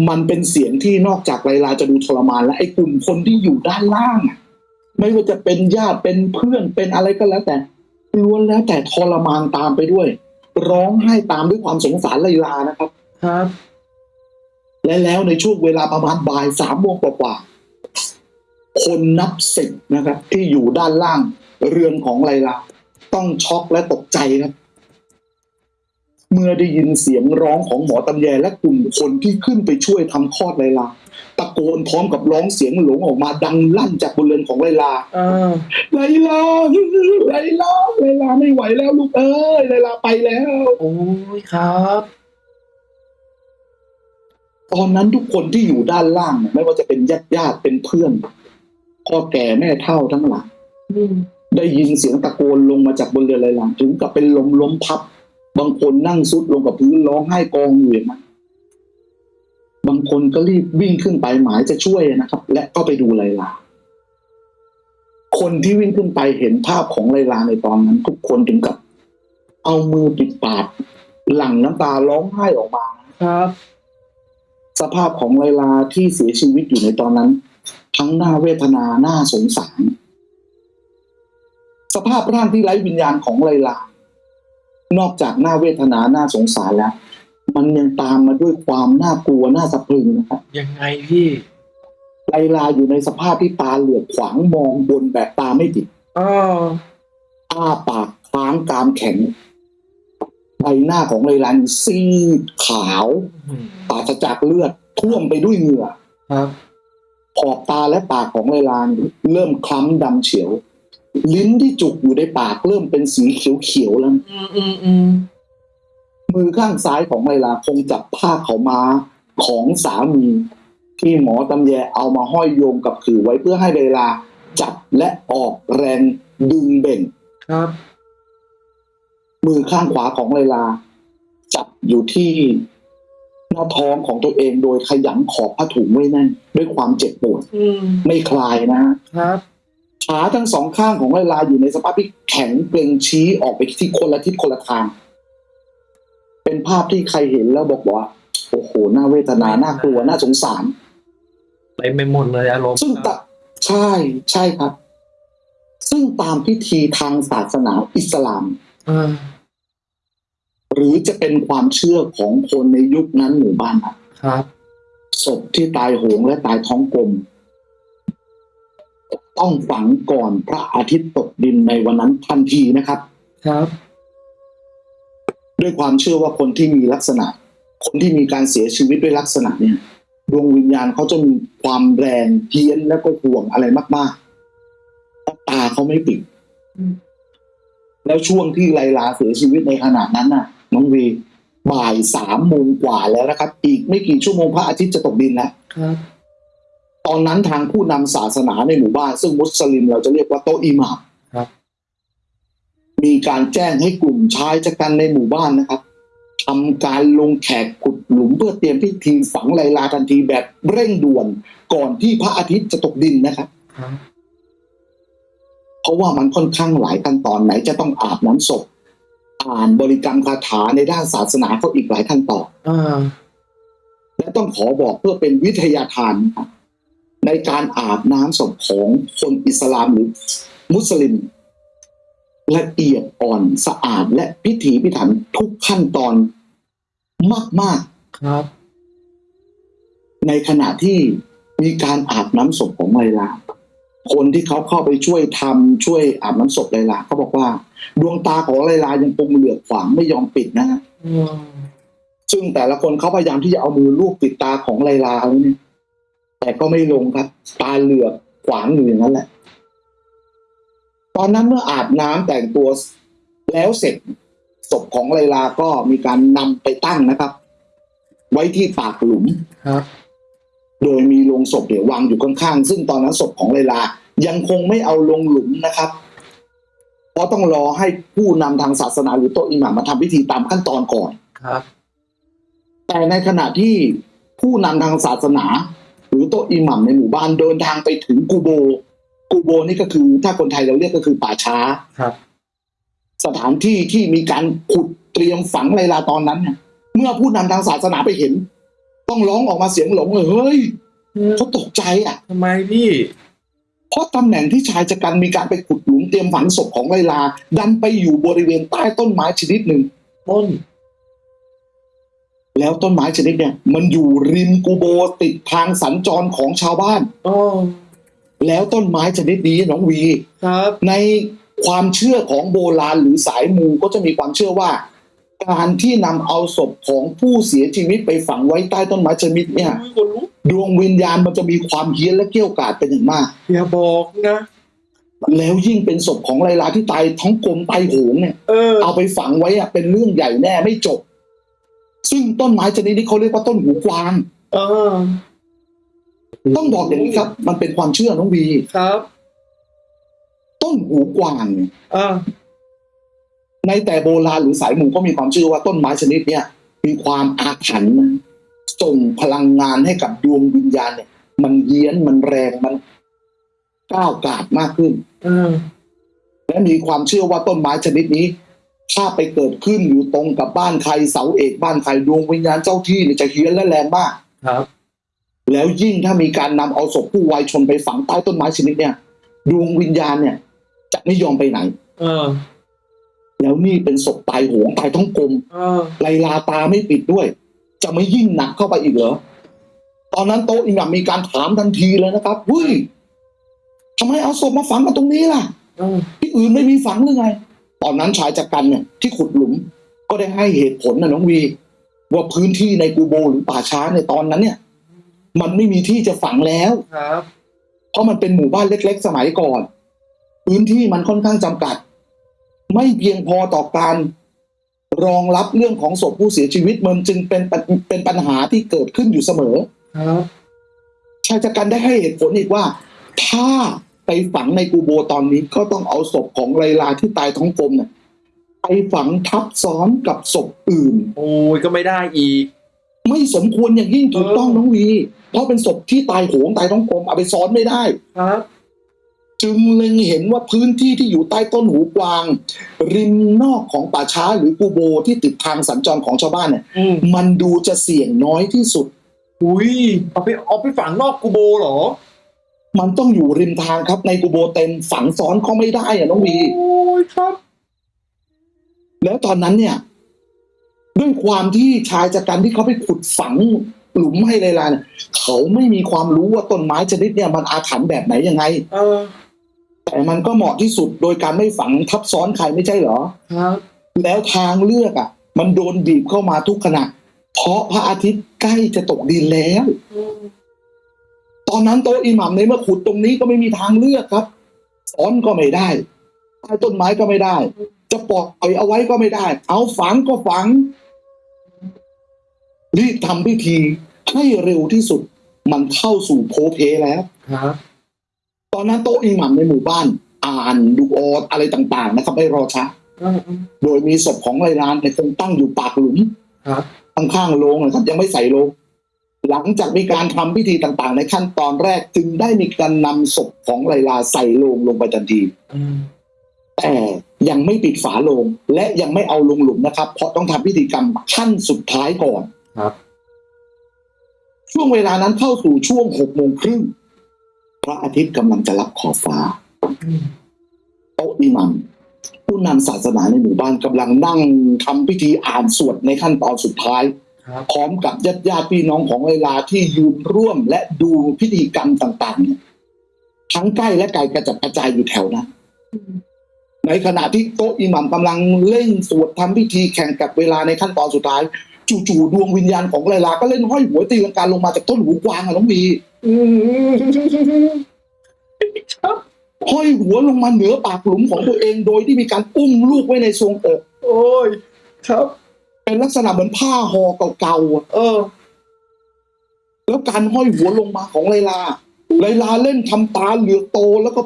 Speaker 2: มันเป็นเสียงที่นอกจากไลลาจะดูทรมานและไอ้กลุ่มคนที่อยู่ด้านล่างอะ ไม่ว่าจะเป็นญาติเป็นเพื่อนเป็นอะไรก็แล้วแต่ล้วนแล้วแต่ทรมานตามไปด้วย ร้องไห้ตามด้วยความสงสารไลลานะครับ
Speaker 1: ครับ
Speaker 2: และแล้วในช่วงเวลาประมาณบ่ายสามโมงกว่าๆคนนับสิบนะครับ ที่อยู่ด้านล่างเรือนของไลลา ต้องช็อกและตกใจครับ เมื่อได้ยินเสียงร้องของหมอตำแยและกลุ่มคนที่ขึ้นไปช่วยทำคลอดไลลาตะโกนพร้อมกับร้องเสียงหลงออกมาดังลั่นจากบนเรือนของไลลา
Speaker 1: เออ
Speaker 2: ไลลาไลลาไลลาไม่ไหวแล้วลูกเอ้ยไลลาไปแล้ว
Speaker 1: โอ้ยครับ
Speaker 2: ตอนนั้นทุกคนที่อยู่ด้านล่างเนี่ยไม่ว่าจะเป็นญาติญาติๆเป็นเพื่อนพ่อแก่แม่เฒ่าทั้งหลาย
Speaker 1: อืม
Speaker 2: ได้ยินเสียงตะโกนลงมาจากบนเรือไลลาถึงกับเป็นลมล้มพับ บางคนนั่งซุดลงกับพื้นร้องไห้กองอยู่อย่างนั้นบางคนก็รีบวิ่งขึ้นไปหมายจะช่วยนะครับ และก็ไปดูไลลาคนที่วิ่งขึ้นไปเห็นภาพของไลลาในตอนนั้น ทุกคนถึงกับ เอามือปิดปากหลั่งน้ำตาร้องไห้ออกมา
Speaker 1: ครับ
Speaker 2: สภาพของไลลาที่เสียชีวิตอยู่ในตอนนั้น ทั้งหน้าเวทนาหน้าสงสาร สภาพร่างที่ไร้วิญญาณของไลลา นอกจากหน้าเวทนาหน้าสงสารแล้ว มันยังตามมาด้วยความน่ากลัวน่าสะพรึงนะครับ
Speaker 1: ยังไงพี่
Speaker 2: ไลลาอยู่ในสภาพที่ตาเหลือกขวางมองบนแบบตาไม่ติด
Speaker 1: อ๋อ
Speaker 2: อ้าปากค้างกรามแข็งใบหน้าของไลลานี่ซีดขาว
Speaker 1: อืม
Speaker 2: ปราศจากเลือดท่วมไปด้วยเหงื่อ
Speaker 1: ครับ
Speaker 2: ขอบตาและปากของไลลานี่เริ่มคล้ำดำเฉียว ลิ้นที่จุกอยู่ในปากเริ่มเป็นสีเขียวๆแล้ว
Speaker 1: อืมอืมอืม
Speaker 2: มือข้างซ้ายของไลลาคงจับผ้าเขาวม้าของสามี ที่หมอตำแยเอามาห้อยโยงกับขือไว้เพื่อให้ไลลาจับและออกแรงดึงเบ่ง
Speaker 1: ครับ
Speaker 2: มือข้างขวาของไลลา จับอยู่ที่หน้าท้องของตัวเองโดยขยันขอบผ้าถุงไว้แน่นด้วยความเจ็บปวด
Speaker 1: อืม
Speaker 2: ไม่คลายนะฮะ
Speaker 1: ครับ
Speaker 2: ขาทั้งสองข้างของไลลาอยู่ในสภาพที่แข็งเกร็งชี้ออกไปที่คนละทิศคนละทาง เป็นภาพที่ใครเห็นแล้วบอกว่า โอ้โหน่าเวทนาน่ากลัวน่าสงสาร
Speaker 1: ไปไม่หมดเลยอารมณ์
Speaker 2: ซึ่งตะใช่ใช่ครับ ซึ่งตามพิธีทางศาสนาอิสลาม
Speaker 1: เออ
Speaker 2: หรือจะเป็นความเชื่อของคนในยุคนั้นหมู่บ้านครับ
Speaker 1: ครับ
Speaker 2: ศพที่ตายโหงและตายท้องกลม ต้องฝังก่อนพระอาทิตย์ตกดินในวันนั้นทันทีนะครับ
Speaker 1: ครับ
Speaker 2: ด้วยความเชื่อว่าคนที่มีลักษณะ คนที่มีการเสียชีวิตด้วยลักษณะเนี่ยดวงวิญญาณเขาจะมีความแรงเพี้ยนแล้วก็ห่วงอะไรมากๆเพราะตาเขาไม่ปิด
Speaker 1: อืม
Speaker 2: แล้วช่วงที่ไลลาเสียชีวิตในขณะนั้นน่ะ น้องวีบ่ายสามโมงกว่าแล้วนะครับ อีกไม่กี่ชั่วโมงพระอาทิตย์จะตกดินแล้ว
Speaker 1: ครับ
Speaker 2: ตอนนั้นทางผู้นำศาสนาในหมู่บ้าน ซึ่งมุสลิมเราจะเรียกว่าโตะอิหมาม
Speaker 1: ครับ
Speaker 2: มีการแจ้งให้กลุ่มชายชะกันในหมู่บ้านนะครับทำการลงแขกขุดหลุมเพื่อเตรียมพิธีฝังไลลาทันทีแบบเร่งด่วนก่อนที่พระอาทิตย์จะตกดินนะครับ
Speaker 1: ครับ
Speaker 2: เพราะว่ามันค่อนข้างหลายขั้นตอนไหนจะต้องอาบน้ำศพอ่านบริกรรมคาถาในด้านศาสนาก็อีกหลายขั้นตอน
Speaker 1: อ่า
Speaker 2: และต้องขอบอกเพื่อเป็นวิทยาทานนะครับ ในการอาบน้ำศพของคนอิสลามหรือมุสลิม ละเอียดอ่อนสะอาดและพิถีพิถันทุกขั้นตอนมาก
Speaker 1: ครับ
Speaker 2: ๆในขณะที่มีการอาบน้ำศพของไลลาคนที่เขาเข้าไปช่วยทำช่วยอาบน้ำศพไลลาเขาบอกว่า ดวงตาของไลลายังคงเหลือกขวางไม่ยอมปิดนะฮะ
Speaker 1: อืม
Speaker 2: ซึ่งแต่ละคนเขาพยายามที่จะเอามือลูบปิดตาของไลลาแล้วเนี่ย แต่ก็ไม่ลงครับ ตาเหลือกขวางอยู่อย่างนั้นแหละ ตอนนั้นเมื่ออาบน้ำแต่งตัวแล้วเสร็จศพของไลลาก็มีการนำไปตั้งนะครับ ไว้ที่ปากหลุม
Speaker 1: ครับ
Speaker 2: โดยมีโลงศพเดี๋ยววางอยู่ข้างๆ ซึ่งตอนนั้นศพของไลลายังคงไม่เอาลงหลุมนะครับ เพราะต้องรอให้ผู้นำทางศาสนาหรือโตะอิหม่ามมาทำพิธีตามขั้นตอนก่อน
Speaker 1: ครับ
Speaker 2: แต่ในขณะที่ผู้นำทางศาสนา หรือโต๊ะอิหมัมในหมู่บ้านเดินทางไปถึงกูโบ กูโบนี่ก็คือ ถ้าคนไทยเราเรียกก็คือป่าช้า
Speaker 1: ครับ
Speaker 2: สถานที่ที่มีการขุดเตรียมฝังไลลาตอนนั้นเนี่ยเมื่อผู้นำทางศาสนาไปเห็น ต้องร้องออกมาเสียงหลงเลยเฮ้ยเขาตกใจอะ
Speaker 1: ทำไมพี่
Speaker 2: เพราะตำแหน่งที่ชายชะกันมีการไปขุดหลุมเตรียมฝังศพของไลลา ดันไปอยู่บริเวณใต้ต้นไม้ชนิดหนึ่ง
Speaker 1: ต้น
Speaker 2: แล้วต้นไม้ชนิดเนี่ย มันอยู่ริมกูโบติดทางสัญจรของชาวบ้าน
Speaker 1: อ๋อ
Speaker 2: แล้วต้นไม้ชนิดนี้น้องวี
Speaker 1: ครับ
Speaker 2: ในความเชื่อของโบราณหรือสายมูก็จะมีความเชื่อว่า การที่นำเอาศพของผู้เสียชีวิตไปฝังไว้ใต้ต้นไม้ชนิดเนี่ย
Speaker 1: อุ๊ยคนลุก
Speaker 2: ดวงวิญญาณมันจะมีความเฮี้ยนและเกี้ยวกาดเป็นอย่างมาก
Speaker 1: อย่าบอกนะ
Speaker 2: แล้วยิ่งเป็นศพของไลลาที่ตายท้องกลมตายโหงเนี่ย
Speaker 1: เออ
Speaker 2: เอาไปฝังไว้อะเป็นเรื่องใหญ่แน่ไม่จบ ซึ่งต้นไม้ชนิดนี้เขาเรียกว่าต้นหูกวาง
Speaker 1: เออ
Speaker 2: ต้องบอกอย่างนี้ครับ มันเป็นความเชื่อน้องวี
Speaker 1: ครับ
Speaker 2: ต้นหูกวางเนี่ย
Speaker 1: อ่า
Speaker 2: ในแต่โบราณหรือสายหมู่ก็มีความเชื่อว่าต้นไม้ชนิดเนี้ยมีความอาถรรพ์นะส่งพลังงานให้กับดวงวิญญาณเนี่ย มันเยี้ยนมันแรงมันก้าวกาดมากขึ้น
Speaker 1: เออ
Speaker 2: และมีความเชื่อว่าต้นไม้ชนิดนี้ ถ้าไปเกิดขึ้นอยู่ตรงกับบ้านใครเสาเอกบ้านใครดวงวิญญาณเจ้าที่เนี่ยจะเฮี้ยนและแรงมาก
Speaker 1: ครับ
Speaker 2: แล้วยิ่งถ้ามีการนำเอาศพผู้วายชนไปฝังใต้ต้นไม้ชนิดเนี่ยดวงวิญญาณเนี่ย จะไม่ยอมไปไหน
Speaker 1: เออ
Speaker 2: แล้วนี่เป็นศพตายโหงตายท้องกลม
Speaker 1: เออ
Speaker 2: ไลลาตาไม่ปิดด้วย จะไม่ยิ่งหนักเข้าไปอีกเหรอตอนนั้นโต๊ะอิหมัมมีการถามทันทีเลยนะครับเฮ้ยทำไมเอาศพมาฝังกันตรงนี้ล่ะ
Speaker 1: เออ
Speaker 2: ที่อื่นไม่มีฝังหรือไง ตอนนั้นชายจักรันเนี่ยที่ขุดหลุมก็ได้ให้เหตุผลนะน้องวี ว่าพื้นที่ในกูโบหรือป่าช้าในตอนนั้นเนี่ย มันไม่มีที่จะฝังแล้ว
Speaker 1: ครับ
Speaker 2: เพราะมันเป็นหมู่บ้านเล็ก ๆ สมัยก่อน พื้นที่มันค่อนข้างจำกัด ไม่เพียงพอต่อการรองรับเรื่องของศพผู้เสียชีวิตมันจึงเป็นปัญเป็นปัญหาที่เกิดขึ้นอยู่เสมอ
Speaker 1: ครับ
Speaker 2: ชายจักรันได้ให้เหตุผลอีกว่า ถ้า ไปฝังในกูโบตอนนี้ก็ต้องเอาศพของไลลาที่ตายท้องกลมเนี่ยไปฝังทับซ้อนกับศพอื่น
Speaker 1: โอ้ยก็ไม่ได้อีก
Speaker 2: ไม่สมควรอย่างยิ่งถูกต้อง
Speaker 1: เออ
Speaker 2: น้องวีเพราะเป็นศพที่ตายโหงตายท้องกลมเอาไปซ้อนไม่ได้
Speaker 1: ครับ
Speaker 2: จึงเล็งเห็นว่าพื้นที่ที่อยู่ใต้ต้นหูกวาง ริมนอกของป่าช้าหรือกูโบที่ติดทางสัญจรของชาวบ้านเนี่ย
Speaker 1: อืม
Speaker 2: มันดูจะเสี่ยงน้อยที่สุด
Speaker 1: อุ้ยเอาไปเอาไปฝังนอกกูโบเหรอ
Speaker 2: มันต้องอยู่ริมทางครับในกูโบเต็มฝังซ้อนก็ไม่ได้อะน้องวี
Speaker 1: โอ้ยครับ
Speaker 2: แล้วตอนนั้นเนี่ย ด้วยความที่ชายจากการที่เขาไปขุดฝังหลุมให้ไลลาเนี่ยเขาไม่มีความรู้ว่าต้นไม้ชนิดเนี่ยมันอาถรรพ์แบบไหนยังไง
Speaker 1: เออ
Speaker 2: แต่มันก็เหมาะที่สุดโดยการไม่ฝังทับซ้อนใครไม่ใช่เหรอ
Speaker 1: ครับ
Speaker 2: แล้วทางเลือกอะ มันโดนบีบเข้ามาทุกขณะ เพราะพระอาทิตย์ใกล้จะตกดินแล้ว
Speaker 1: อืม
Speaker 2: ตอนนั้นโต๊ะอิหมัมในเมื่อขุดตรงนี้ก็ไม่มีทางเลือกครับซ้อนก็ไม่ได้ใต้ต้นไม้ก็ไม่ได้ จะปล่อยเอาไว้ก็ไม่ได้ เอาฝังก็ฝังรีบทำพิธีให้เร็วที่สุด มันเข้าสู่โพเพแล้ว
Speaker 1: ครับ
Speaker 2: ตอนนั้นโต๊ะอิหมัมในหมู่บ้าน อ่านดูออดอะไรต่างๆ นะครับไม่รอช้า
Speaker 1: เออเออ
Speaker 2: โดยมีศพของไลลานในยคงตั้งอยู่ปากหลุม
Speaker 1: ครับ
Speaker 2: ข้างๆโรงนะครับยังไม่ใส่โรง หลังจากมีการทำพิธีต่างๆ ในขั้นตอนแรกจึงได้มีการนำศพของไลลาใส่โลงลงไปทันที
Speaker 1: อืม
Speaker 2: แต่ยังไม่ปิดฝาโลง และยังไม่เอาลงหลุมนะครับ เพราะต้องทำพิธีกรรมขั้นสุดท้ายก่อน
Speaker 1: ครับ
Speaker 2: ช่วงเวลานั้นเข้าสู่ช่วงหกโมงครึ่งพระอาทิตย์กำลังจะรับขอบฟ้า
Speaker 1: อืม
Speaker 2: โต๊ะอิหมัมผู้นำศาสนาในหมู่บ้านกำลังนั่งทำพิธีอ่านสวดในขั้นตอนสุดท้าย
Speaker 1: ครับ
Speaker 2: พร้อมกับญาติญาติๆพี่น้องของไลลาที่ยืนร่วมและดูพิธีกรรมต่าง ๆ เนี่ยทั้งใกล้และไกลกระจัดกระจายอยู่แถวนั้นในขณะที่โต๊ะอิหมัมกำลังเล่นสวดทำพิธีแข่งกับเวลาในขั้นตอนสุดท้าย จู่ๆดวงวิญญาณของไลลาก็เล่นห้อยหัวตีลังกาลงมาจากต้นหูกวางอะน้องมี
Speaker 1: อืมครับ
Speaker 2: ห้อยหัวลงมาเหนือปากหลุมของตัวเองโดยที่มีการอุ้มลูกไว้ในทรวงอก
Speaker 1: โอ้ย ครับ
Speaker 2: เป็นลักษณะเหมือนผ้าห่อเก่าๆ
Speaker 1: เออ
Speaker 2: แล้วการห้อยหัวลงมาของไลลาไลลาเล่นทำตาเหลือกโตแล้วก็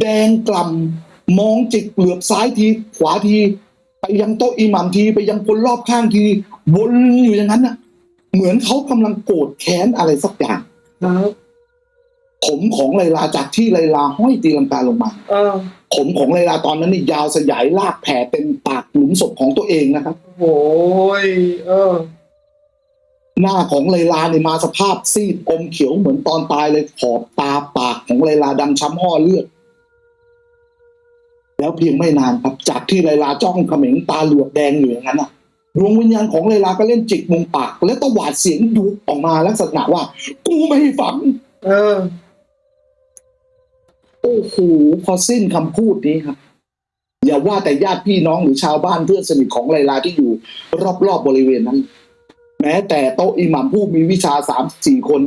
Speaker 2: แดงกล่ำมองจิกเหลือบซ้ายที ขวาที ไปยังโต๊ะอิหมัมที ไปยังคนรอบข้างทีวนอยู่อย่างนั้นน่ะ เหมือนเขากำลังโกรธแค้นอะไรสักอย่าง
Speaker 1: ครับ
Speaker 2: ผมของไลลาจากที่ไลลาห้อยตีลังกาลงมา
Speaker 1: เออ
Speaker 2: ผมของไลลาตอนนั้นนี่ยาวสยายลากแผ่เต็มปากหลุมศพของตัวเองนะครับ
Speaker 1: โอ้ยเออ
Speaker 2: หน้าของไลลาเนี่ยมาสภาพซีดอมเขียวเหมือนตอนตายเลยขอบตาปากของไลลาดำช้ำห่อเลือดแล้วเพียงไม่นานครับ จากที่ไลลาจ้องเขม็งตาเหลือกแดงอยู่อย่างนั้นอะดวงวิญญาณของไลลาก็เล่นจิกมุมปาก และตวาดเสียงดุออกมาลักษณะว่า กูไม่ให้ฝัง
Speaker 1: เออ
Speaker 2: โอ้โหพอสิ้นคำพูดนี้ครับ อย่าว่าแต่ญาติพี่น้องหรือชาวบ้านเพื่อนสนิทของไลลาที่อยู่ รอบๆบริเวณนั้น แม้แต่โต๊ะอิหมัมผู้มีวิชาสามสี่คน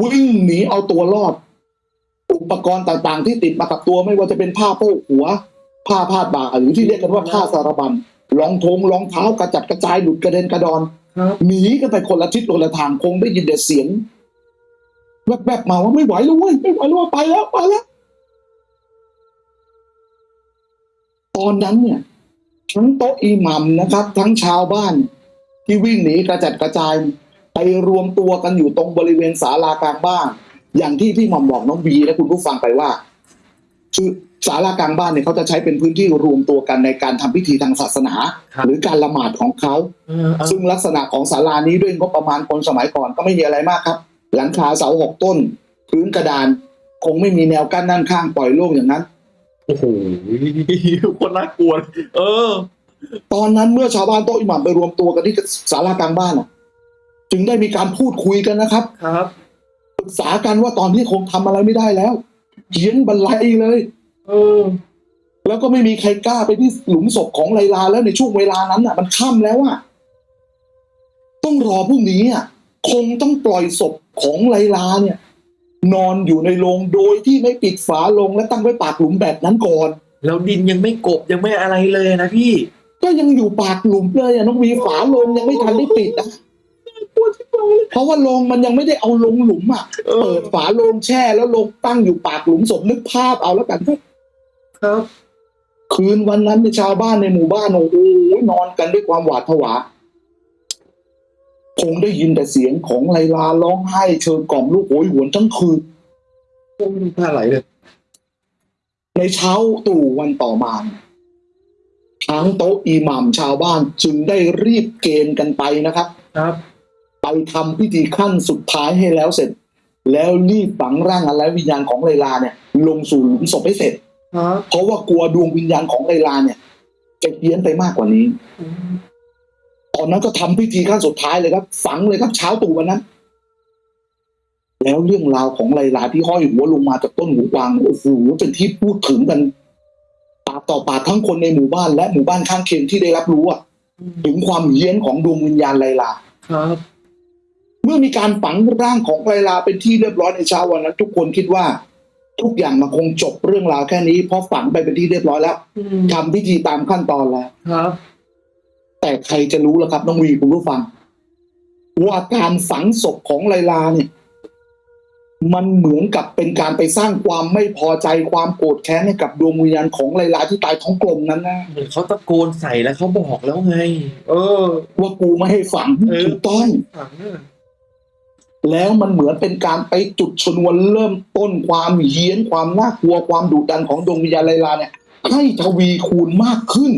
Speaker 2: วิ่งหนีเอาตัวรอด อุปกรณ์ต่างๆ ที่ติดมากับตัวไม่ว่าจะเป็นผ้าโพกหัว ผ้าพาดบ่าหรือที่เรียกกันว่าผ้าสารบัญรองทงรองเท้ากระจัดกระจายหลุดกระเด็นกระดอน
Speaker 1: ครับ
Speaker 2: หนีกันไปคนละทิศคนละทางคงได้ยินแต่เสียงแวบๆมาว่าไม่ไหวแล้วเว้ยไม่ไหวแล้วเว้ยไปแล้วไปแล้ว ตอนนั้นเนี่ยทั้งโต๊ะอิหมัมนะครับ ทั้งชาวบ้านที่วิ่งหนีกระจัดกระจายไปรวมตัวกันอยู่ตรงบริเวณศาลากลางบ้าน อย่างที่พี่หม่อมบอกน้องบีและคุณผู้ฟังไปว่า คือศาลากลางบ้านเนี่ยเขาจะใช้เป็นพื้นที่รวมตัวกันในการทำพิธีทางศาสนา
Speaker 1: ครับ
Speaker 2: หรือการละหมาดของเขา
Speaker 1: เออเออ
Speaker 2: ซึ่งลักษณะของศาลานี้ด้วยงบประมาณคนสมัยก่อนก็ไม่มีอะไรมากครับ หลังคาเสาหกต้น พื้นกระดาน คงไม่มีแนวกั้นด้านข้างปล่อยโล่งอย่างนั้น
Speaker 1: โอ้โหคนน่ากลัวเลยเออ
Speaker 2: ตอนนั้นเมื่อชาวบ้านโต๊ะอิหมัมไปรวมตัวกันที่ศาลากลางบ้านน่ะ จึงได้มีการพูดคุยกันนะครับ
Speaker 1: ครับ
Speaker 2: ปรึกษากันว่าตอนนี้คงทำอะไรไม่ได้แล้วเขียนบรรลัยเลย
Speaker 1: เออ
Speaker 2: แล้วก็ไม่มีใครกล้าไปที่หลุมศพของไลลาแล้วในช่วงเวลานั้นอะ มันค่ำแล้วอะต้องรอพรุ่งนี้อะคงต้องปล่อยศพของไลลาเนี่ย นอนอยู่ในโรงโดยที่ไม่ปิดฝาโรงและตั้งไว้ปากหลุมแบบนั้นก่อน
Speaker 1: แล้วดินยังไม่กบยังไม่อะไรเลยนะพี่
Speaker 2: ก็ยังอยู่ปากหลุมเลยอะน้องวีฝาโรงยังไม่ทันได้ปิดอะเพราะว่าโรงมันยังไม่ได้เอาลงหลุมอะ
Speaker 1: เออ
Speaker 2: เปิดฝาโรงแช่แล้วโรงตั้งอยู่ปากหลุมศพนึกภาพเอาแล้วกัน
Speaker 1: ครับ
Speaker 2: คืนวันนั้นในยชาวบ้านในหมู่บ้านโอ้โหนอนกันด้วยความหวาดผวา คงได้ยินแต่เสียงของไลลาร้องไห้เชิญกล่อมลูกโหยหวนทั้งคืน
Speaker 1: โอ้ยน้ำตาไหลเลย
Speaker 2: ในเช้าตรู่วันต่อมาทั้งโต๊ะอิหมัมชาวบ้านจึงได้รีบเกณฑ์กันไปนะครับ
Speaker 1: ครับ
Speaker 2: ไปทำพิธีขั้นสุดท้ายให้แล้วเสร็จ แล้วรีบฝังร่างอะไรวิญญาณของไลลาเนี่ย ลงสู่หลุมศพให้เสร็จ
Speaker 1: ครับ
Speaker 2: เพราะว่ากลัวดวงวิญญาณของไลลาเนี่ยจะเพี้ยนไปมากกว่านี้
Speaker 1: อืม
Speaker 2: ตอนนั้นก็ทำพิธีขั้นสุดท้ายเลยครับ ฝังเลยครับเช้าตรู่วันนั้น แล้วเรื่องราวของไลลาที่ห้อยหัวลงมาจากต้นหูกวางโอ้โหเป็นที่พูดถึงกันปากต่อปากทั้งคนในหมู่บ้านและหมู่บ้านข้างเคียงที่ได้รับรู้อะ
Speaker 1: อืม
Speaker 2: ถึงความเฮี้ยนของดวงวิญญาณไลลา
Speaker 1: ครับ
Speaker 2: เมื่อมีการฝังร่างของไลลาเป็นที่เรียบร้อยในเช้าวันนั้นทุกคนคิดว่า ทุกอย่างมันคงจบเรื่องราวแค่นี้เพราะฝังไปเป็นที่เรียบร้อยแล้ว
Speaker 1: อืม
Speaker 2: ทำพิธีตามขั้นตอนแล้ว
Speaker 1: ครับ
Speaker 2: แต่ใครจะรู้ล่ะครับ น้องวีคุณผู้ฟัง ว่าการฝังศพของไลลาเนี่ย มันเหมือนกับเป็นการไปสร้างความไม่พอใจความโกรธแค้นให้กับดวงวิญญาณของไลลาที่ตายท้องกลมนั้นนะ
Speaker 1: เหมือนเขาตะโกนใส่แล้วเขาบอกแล้วไง เออ
Speaker 2: ว่ากูไม่ให้ฝัง
Speaker 1: เออ
Speaker 2: ถูกต้อง
Speaker 1: ฝังอะ
Speaker 2: แล้วมันเหมือนเป็นการไปจุดชนวนเริ่มต้นความเฮี้ยนความน่ากลัวความดุดันของดวงวิญญาณไลลาเนี่ยให้ทวีคูณมากขึ้น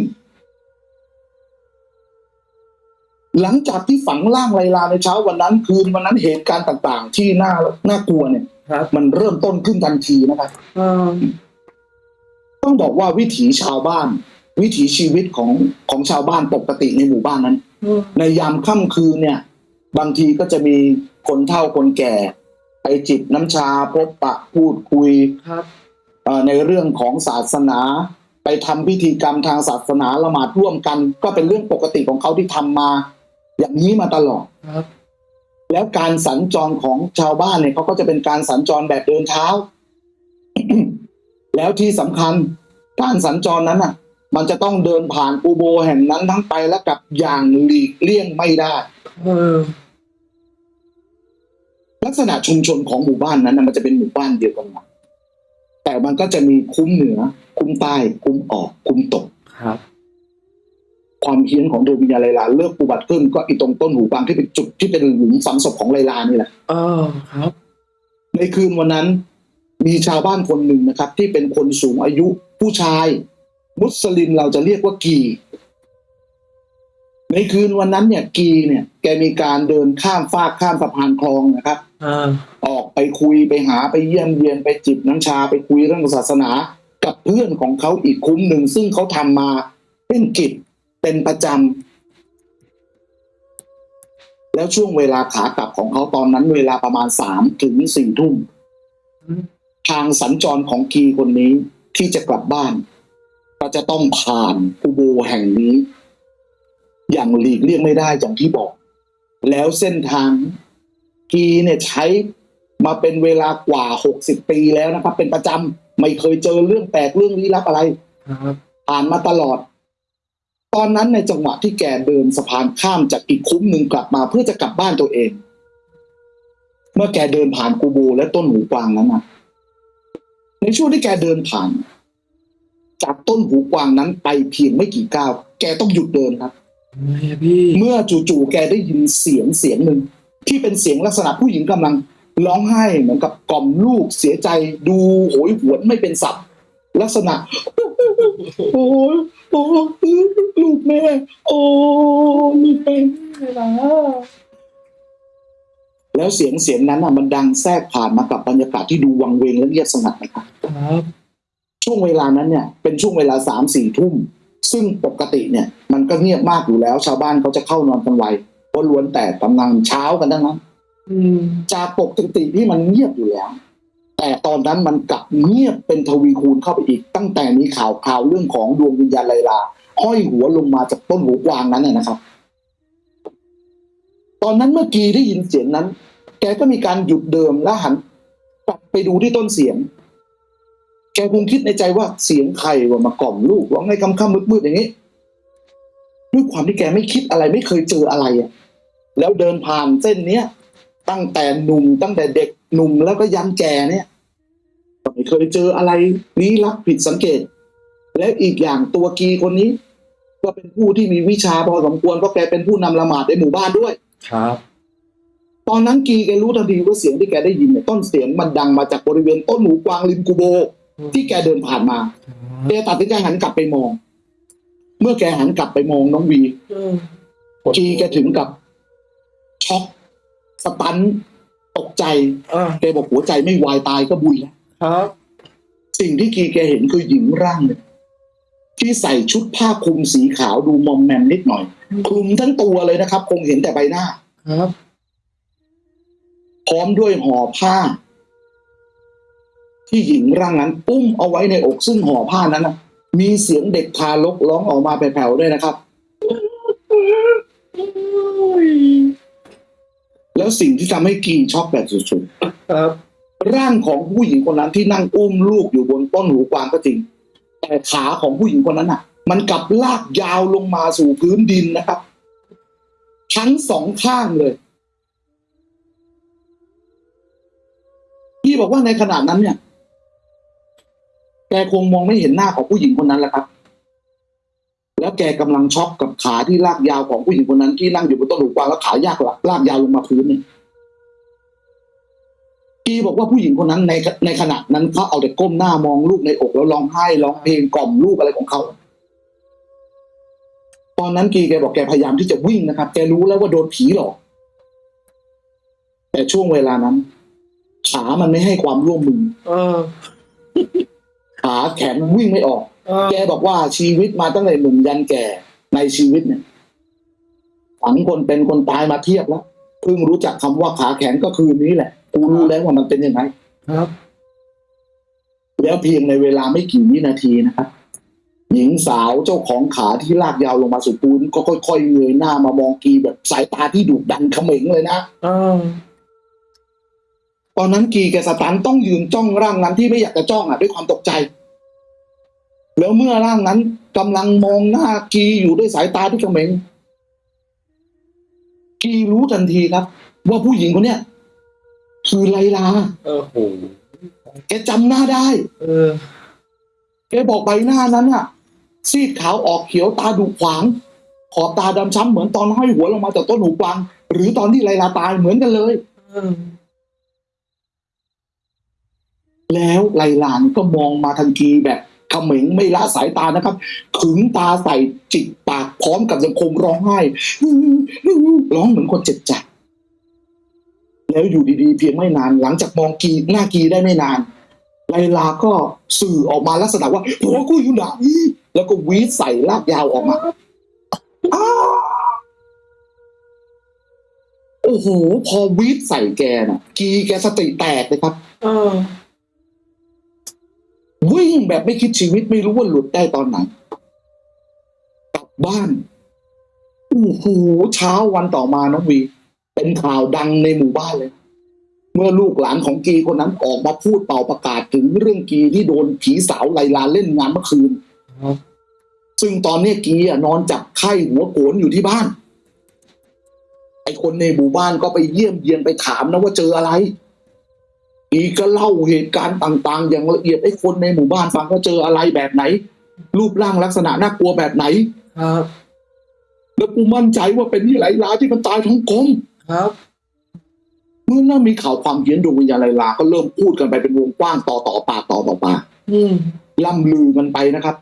Speaker 2: หลังจากที่ฝังร่างไลลาในเช้าวันนั้นคืนวันนั้นเหตุการณ์ต่างๆ ที่น่าน่ากลัวเนี่ย
Speaker 1: ครับ
Speaker 2: มันเริ่มต้นขึ้นทันทีนะครับ
Speaker 1: เออ
Speaker 2: ต้องบอกว่าวิถีชาวบ้าน วิถีชีวิตของของชาวบ้านปกติในหมู่บ้านนั้น
Speaker 1: เออ
Speaker 2: ในยามค่ำคืนเนี่ย บางทีก็จะมีคนเฒ่าคนแก่ ไปจิบน้ำชาพบปะพูดคุย
Speaker 1: ครับ
Speaker 2: เอ่อในเรื่องของศาสนา ไปทำพิธีกรรมทางศาสนาละหมาดร่วมกัน ก็เป็นเรื่องปกติของเขาที่ทำมา อย่างนี้มาตลอด
Speaker 1: ครับ
Speaker 2: แล้วการสัญจรของชาวบ้านเนี่ยเขาก็จะเป็นการสัญจรแบบเดินเท้า แล้วที่สำคัญการสัญจรนั้นอะ มันจะต้องเดินผ่านกูโบแห่งนั้นทั้งไปและกลับอย่างหลีกเลี่ยงไม่ได้
Speaker 1: เออ
Speaker 2: ลักษณะชุมชนของหมู่บ้านนั้นนะมันจะเป็นหมู่บ้านเดียวกันหมดแต่มันก็จะมีคุ้มเหนือ คุ้มใต้ คุ้มออก คุ้มตก
Speaker 1: ครับ
Speaker 2: ความเฮี้ยนของดวงวิญญาณไลลาเลิกอุบัติขึ้นก็อีตรงต้นหูกวางที่เป็นจุดที่เป็นหลุมฝังศพของไลลานี่แหละ
Speaker 1: เออครับ
Speaker 2: ในคืนวันนั้น มีชาวบ้านคนหนึ่งนะครับ ที่เป็นคนสูงอายุผู้ชาย มุสลิมเราจะเรียกว่ากีในคืนวันนั้นเนี่ยกีเนี่ยแกมีการเดินข้ามฟากข้ามสะพานคลองนะครับ
Speaker 1: อ่า
Speaker 2: ออกไปคุยไปหาไปเยี่ยมเยียนไปจิบน้ำชาไปคุยเรื่องศาสนา กับเพื่อนของเขาอีกคุ้มหนึ่งซึ่งเขาทำมาเป็นกิจ เป็นประจำแล้วช่วงเวลาขากลับของเขาตอนนั้นเวลาประมาณสามถึงสี่ทุ่ม
Speaker 1: อืม
Speaker 2: ทางสัญจรของกีคนนี้ที่จะกลับบ้าน ก็จะต้องผ่านอุโบแห่งนี้ อย่างหลีกเลี่ยงไม่ได้อย่างที่บอก แล้วเส้นทางกีเนี่ยใช้มาเป็นเวลากว่าหกสิบปีแล้วนะครับ เป็นประจำไม่เคยเจอเรื่องแปลกเรื่องลี้ลับอะไร
Speaker 1: ครับ
Speaker 2: ผ่านมาตลอด ตอนนั้นในจังหวะที่แกเดินสะพานข้ามจากอีกคุ้มหนึ่งกลับมาเพื่อจะกลับบ้านตัวเอง เมื่อแกเดินผ่านกูโบและต้นหูกวางนั้นนะในช่วงที่แกเดินผ่าน จากต้นหูกวางนั้นไปเพียงไม่กี่ก้าวแกต้องหยุดเดินครับเมื่อจู่ๆแกได้ยินเสียงเสียงหนึ่งที่เป็นเสียงลักษณะผู้หญิงกำลังร้องไห้เหมือนกับกล่อมลูกเสียใจดูโหยหวนไม่เป็นสัตว์ ลักษณะ โอ้ยโอ้ยลูกแม่ โอ้ลูกแม่แล้วเสียงเสียงนั้นอะมันดังแทรกผ่านมากับบรรยากาศที่ดูวังเวงและเงียบสงัดนะครับ
Speaker 1: ครับ
Speaker 2: ช่วงเวลานั้นเนี่ยเป็นช่วงเวลาสามสี่ทุ่ม ซึ่งปกติเนี่ย มันก็เงียบมากอยู่แล้ว ชาวบ้านเขาจะเข้านอนกันไวเพราะล้วนแต่กำลังเช้ากันทั้งนั้น
Speaker 1: อืม
Speaker 2: จากปกติที่มันเงียบอยู่แล้ว แต่ตอนนั้นมันกลับเงียบเป็นทวีคูณเข้าไปอีก ตั้งแต่มีข่าวข่าวเรื่องของดวงวิญญาณไลลาห้อยหัวลงมาจากต้นหูกวางนั้นนะครับ ตอนนั้นเมื่อกี้ได้ยินเสียงนั้น แกก็มีการหยุดเดิมแล้วหันกลับไปดูที่ต้นเสียง แกคงคิดในใจว่าเสียงใครว่ามากล่อมลูกร้องให้คำค่ำมืดๆอย่างนี้ด้วยความที่แกไม่คิดอะไรไม่เคยเจออะไรอะแล้วเดินผ่านเส้นเนี้ยตั้งแต่หนุ่มตั้งแต่เด็กหนุ่มแล้วก็ยันแก่เนี่ย ไม่เคยเจออะไรลี้ลับผิดสังเกต และอีกอย่างตัวกีคนนี้ ก็เป็นผู้ที่มีวิชาพอสมควรเพราะแกเป็นผู้นำละหมาดในหมู่บ้านด้วย
Speaker 1: ครับ
Speaker 2: ตอนนั้นกีแกรู้ทันทีว่าเสียงที่แกได้ยินเนี่ยต้นเสียงมันดังมาจากบริเวณต้นหมูกวางริมกูโบ ที่แกเดินผ่านมาแกตัดสินใจหันกลับไปมอง เมื่อแกหันกลับไปมองน้องวี
Speaker 1: เออ
Speaker 2: กีแกถึงกับช็อกสตันตกใจ
Speaker 1: อ่า
Speaker 2: แกบอกหัวใจไม่วายตายก็บุยแล้ว
Speaker 1: ครับ
Speaker 2: สิ่งที่กีแกเห็นคือหญิงร่างหนึ่งที่ใส่ชุดผ้าคลุมสีขาวดูมอมแมมนิดหน่อย คลุมทั้งตัวเลยนะครับ คงเห็นแต่ใบหน้า
Speaker 1: ครับ
Speaker 2: พร้อมด้วยห่อผ้า ที่หญิงร่างนั้นปุ้มเอาไว้ในอกซึ่งห่อผ้านั้นนะมีเสียงเด็กทารกร้องออกมาแผ่วๆด้วยนะครับ แล้วสิ่งที่ทำให้กีช็อกแบบสุดๆ
Speaker 1: ครับ
Speaker 2: ร่างของผู้หญิงคนนั้นที่นั่งอุ้มลูกอยู่บนต้นหูกวางก็จริง แต่ขาของผู้หญิงคนนั้นอะ มันกลับลากยาวลงมาสู่พื้นดินนะครับ ทั้งสองข้างเลยพี่บอกว่าในขณะนั้นเนี่ย แกคงมองไม่เห็นหน้าของผู้หญิงคนนั้นแหละครับ แล้วแกกำลังช็อกกับขาที่ลากยาวของผู้หญิงคนนั้นที่นั่งอยู่บนต้นหูกวางแล้วขายากลากยาวลงมาพื้นเนี่ย กีบอกว่าผู้หญิงคนนั้นในในขณะนั้นเขาเอาแต่ก้มหน้ามองลูกในอกแล้วร้องไห้ร้องเพลงกล่อมลูกอะไรของเขาตอนนั้นกีแกบอกแกพยายามที่จะวิ่งนะครับแกรู้แล้วว่าโดนผีหลอกแต่ช่วงเวลานั้น ขามันไม่ให้ความร่วมมือ
Speaker 1: เออ
Speaker 2: ขาแขนวิ่งไม่ออก
Speaker 1: เออ
Speaker 2: แกบอกว่าชีวิตมาตั้งแต่หนุ่มยันแก่ในชีวิตเนี่ยฝังคนเป็นคนตายมาเทียบแล้วเพิ่งรู้จักคำว่าขาแขนก็คือนี้แหละ กูรู้แล้วว่ามันเป็นยังไง
Speaker 1: ครับ
Speaker 2: แล้วเพียงในเวลาไม่กี่วินาทีนะครับ หญิงสาวเจ้าของขาที่ลากยาวลงมาสู่พื้นก็ค่อยๆเงยหน้ามามองกีแบบสายตาที่ดุดันเขม็งเลยนะ
Speaker 1: เออ
Speaker 2: ตอนนั้นกีแกสตันต้องยืนจ้องร่างนั้นที่ไม่อยากจะจ้องอะด้วยความตกใจ แล้วเมื่อร่างนั้นกำลังมองหน้ากีอยู่ด้วยสายตาที่เขม็งกีรู้ทันทีครับ ว่าผู้หญิงคนเนี้ย คือไลลา
Speaker 1: เออโห
Speaker 2: แกจำหน้าได้
Speaker 1: เออ
Speaker 2: แกบอกใบหน้านั้นอะซีดขาวออกเขียวตาดุขวาง ขอบตาดำช้ำเหมือนตอนห้อยหัวลงมาจากต้นหูกวาง หรือตอนที่ไลลาตายเหมือนกันเลย
Speaker 1: อืม
Speaker 2: แล้วไลลานก็มองมาทันทีแบบเขม็งไม่ละสายตานะครับ ขึงตาใส่จิกปากพร้อมกับยังคงร้องไห้ร้องเหมือนคนเจ็บใจ แล้วอยู่ดีๆ เพียงไม่นาน หลังจากมองกีหน้ากีได้ไม่นานไลลาก็สื่อออกมาลักษณะว่าผัวกูอยู่ไหนแล้วก็วีดใส่ลากยาวออกมาอ้าโอ้โห พอวีดใส่แกน่ะ กีแกสติแตกเลยครับ
Speaker 1: เออ
Speaker 2: วิ่งแบบไม่คิดชีวิตไม่รู้ว่าหลุดได้ตอนไหน กลับบ้าน โอ้โหเช้าวันต่อมาน้องวี เป็นข่าวดังในหมู่บ้านเลย เมื่อลูกหลานของกีคนนั้นออกมาพูดเป่าประกาศถึงเรื่องกีที่โดนผีสาวไลลาเล่นงานเมื่อคืน
Speaker 1: ครับ
Speaker 2: ซึ่งตอนเนี้ยกีอะนอนจับไข้หัวโกนอยู่ที่บ้าน ไอคนในหมู่บ้านก็ไปเยี่ยมเยียนไปถามนะว่าเจออะไรกีก็เล่าเหตุการณ์ต่าง ๆ อย่างละเอียดให้คนในหมู่บ้านฟังว่าเจออะไรแบบไหน รูปร่างลักษณะน่ากลัวแบบไหน
Speaker 1: ครับ
Speaker 2: แล้วกูมั่นใจว่าเป็นที่ไหลลาที่มันตายท้องกลม
Speaker 1: ครับ
Speaker 2: เมื่อเริ่มมีข่าวความเฮี้ยนดวงวิญญาณไลลาก็เริ่มพูดกันไปเป็นวงกว้างต่อต่อปากต่อต่อปาก
Speaker 1: อืม
Speaker 2: ล่ำลือกันไปนะครับ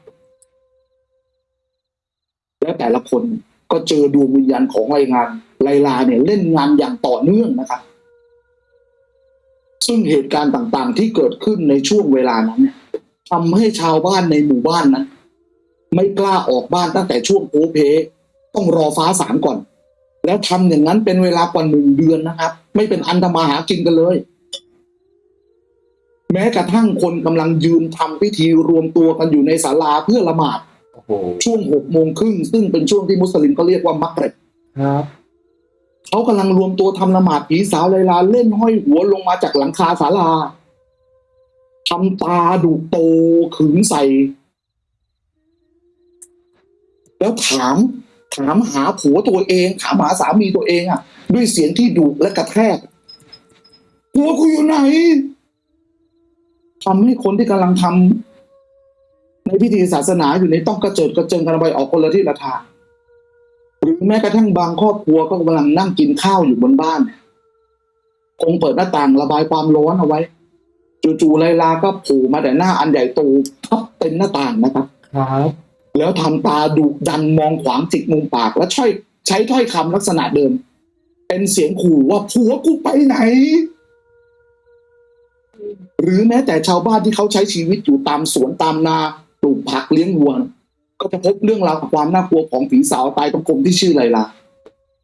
Speaker 2: และแต่ละคนก็เจอดวงวิญญาณของไลงานไลลาเนี่ย เล่นงานอย่างต่อเนื่องนะครับ ซึ่งเหตุการณ์ต่างๆ ที่เกิดขึ้นในช่วงเวลานั้นเนี่ยทำให้ชาวบ้านในหมู่บ้านนั้น ไม่กล้าออกบ้านตั้งแต่ช่วงโพเพ ต้องรอฟ้าสางก่อน แล้วทำอย่างนั้นเป็นเวลากว่าหนึ่งเดือนนะครับ ไม่เป็นอันทำมาหากินกันเลย แม้กระทั่งคนกำลังยืนทำพิธีรวมตัวกันอยู่ในศาลาเพื่อละหมาด
Speaker 1: โอ้โห
Speaker 2: ช่วงหกโมงครึ่งซึ่งเป็นช่วงที่มุสลิมก็เรียกว่ามักเร็บ
Speaker 1: ครับ
Speaker 2: เขากำลังรวมตัวทำละหมาดผีสาวไลลาเล่นห้อยหัวลงมาจากหลังคาศาลาทำตาดูโตขึงใส่ แล้วถาม ถามหาผัวตัวเองถามหาสามีตัวเองอะ ด้วยเสียงที่ดุและกระแทกผัวกูอยู่ไหนทำให้คนที่กำลังทำในพิธีศาสนาอยู่ในต้องกระเจิดกระเจิงกันไปออกคนละที่ละทางหรือแม้กระทั่งบางครอบครัวก็กำลังนั่งกินข้าวอยู่บนบ้าน คงเปิดหน้าต่างระบายความร้อนเอาไว้ จู่ๆไลลาก็โผล่มาแต่หน้าอันใหญ่โตทับเต็มหน้าต่างนะครับ
Speaker 1: ครับ
Speaker 2: แล้วทำตาดุดันมองขวางจิกมุมปาก และช่อยใช้ถ้อยคำลักษณะเดิม เป็นเสียงขู่ว่าผัวกูไปไหน หรือแม้แต่ชาวบ้านที่เขาใช้ชีวิตอยู่ตามสวนตามนาปลูกผักเลี้ยงวัวก็จะพบเรื่องราวความน่ากลัวของผีสาวตายตรงกลมที่ชื่อไรลลา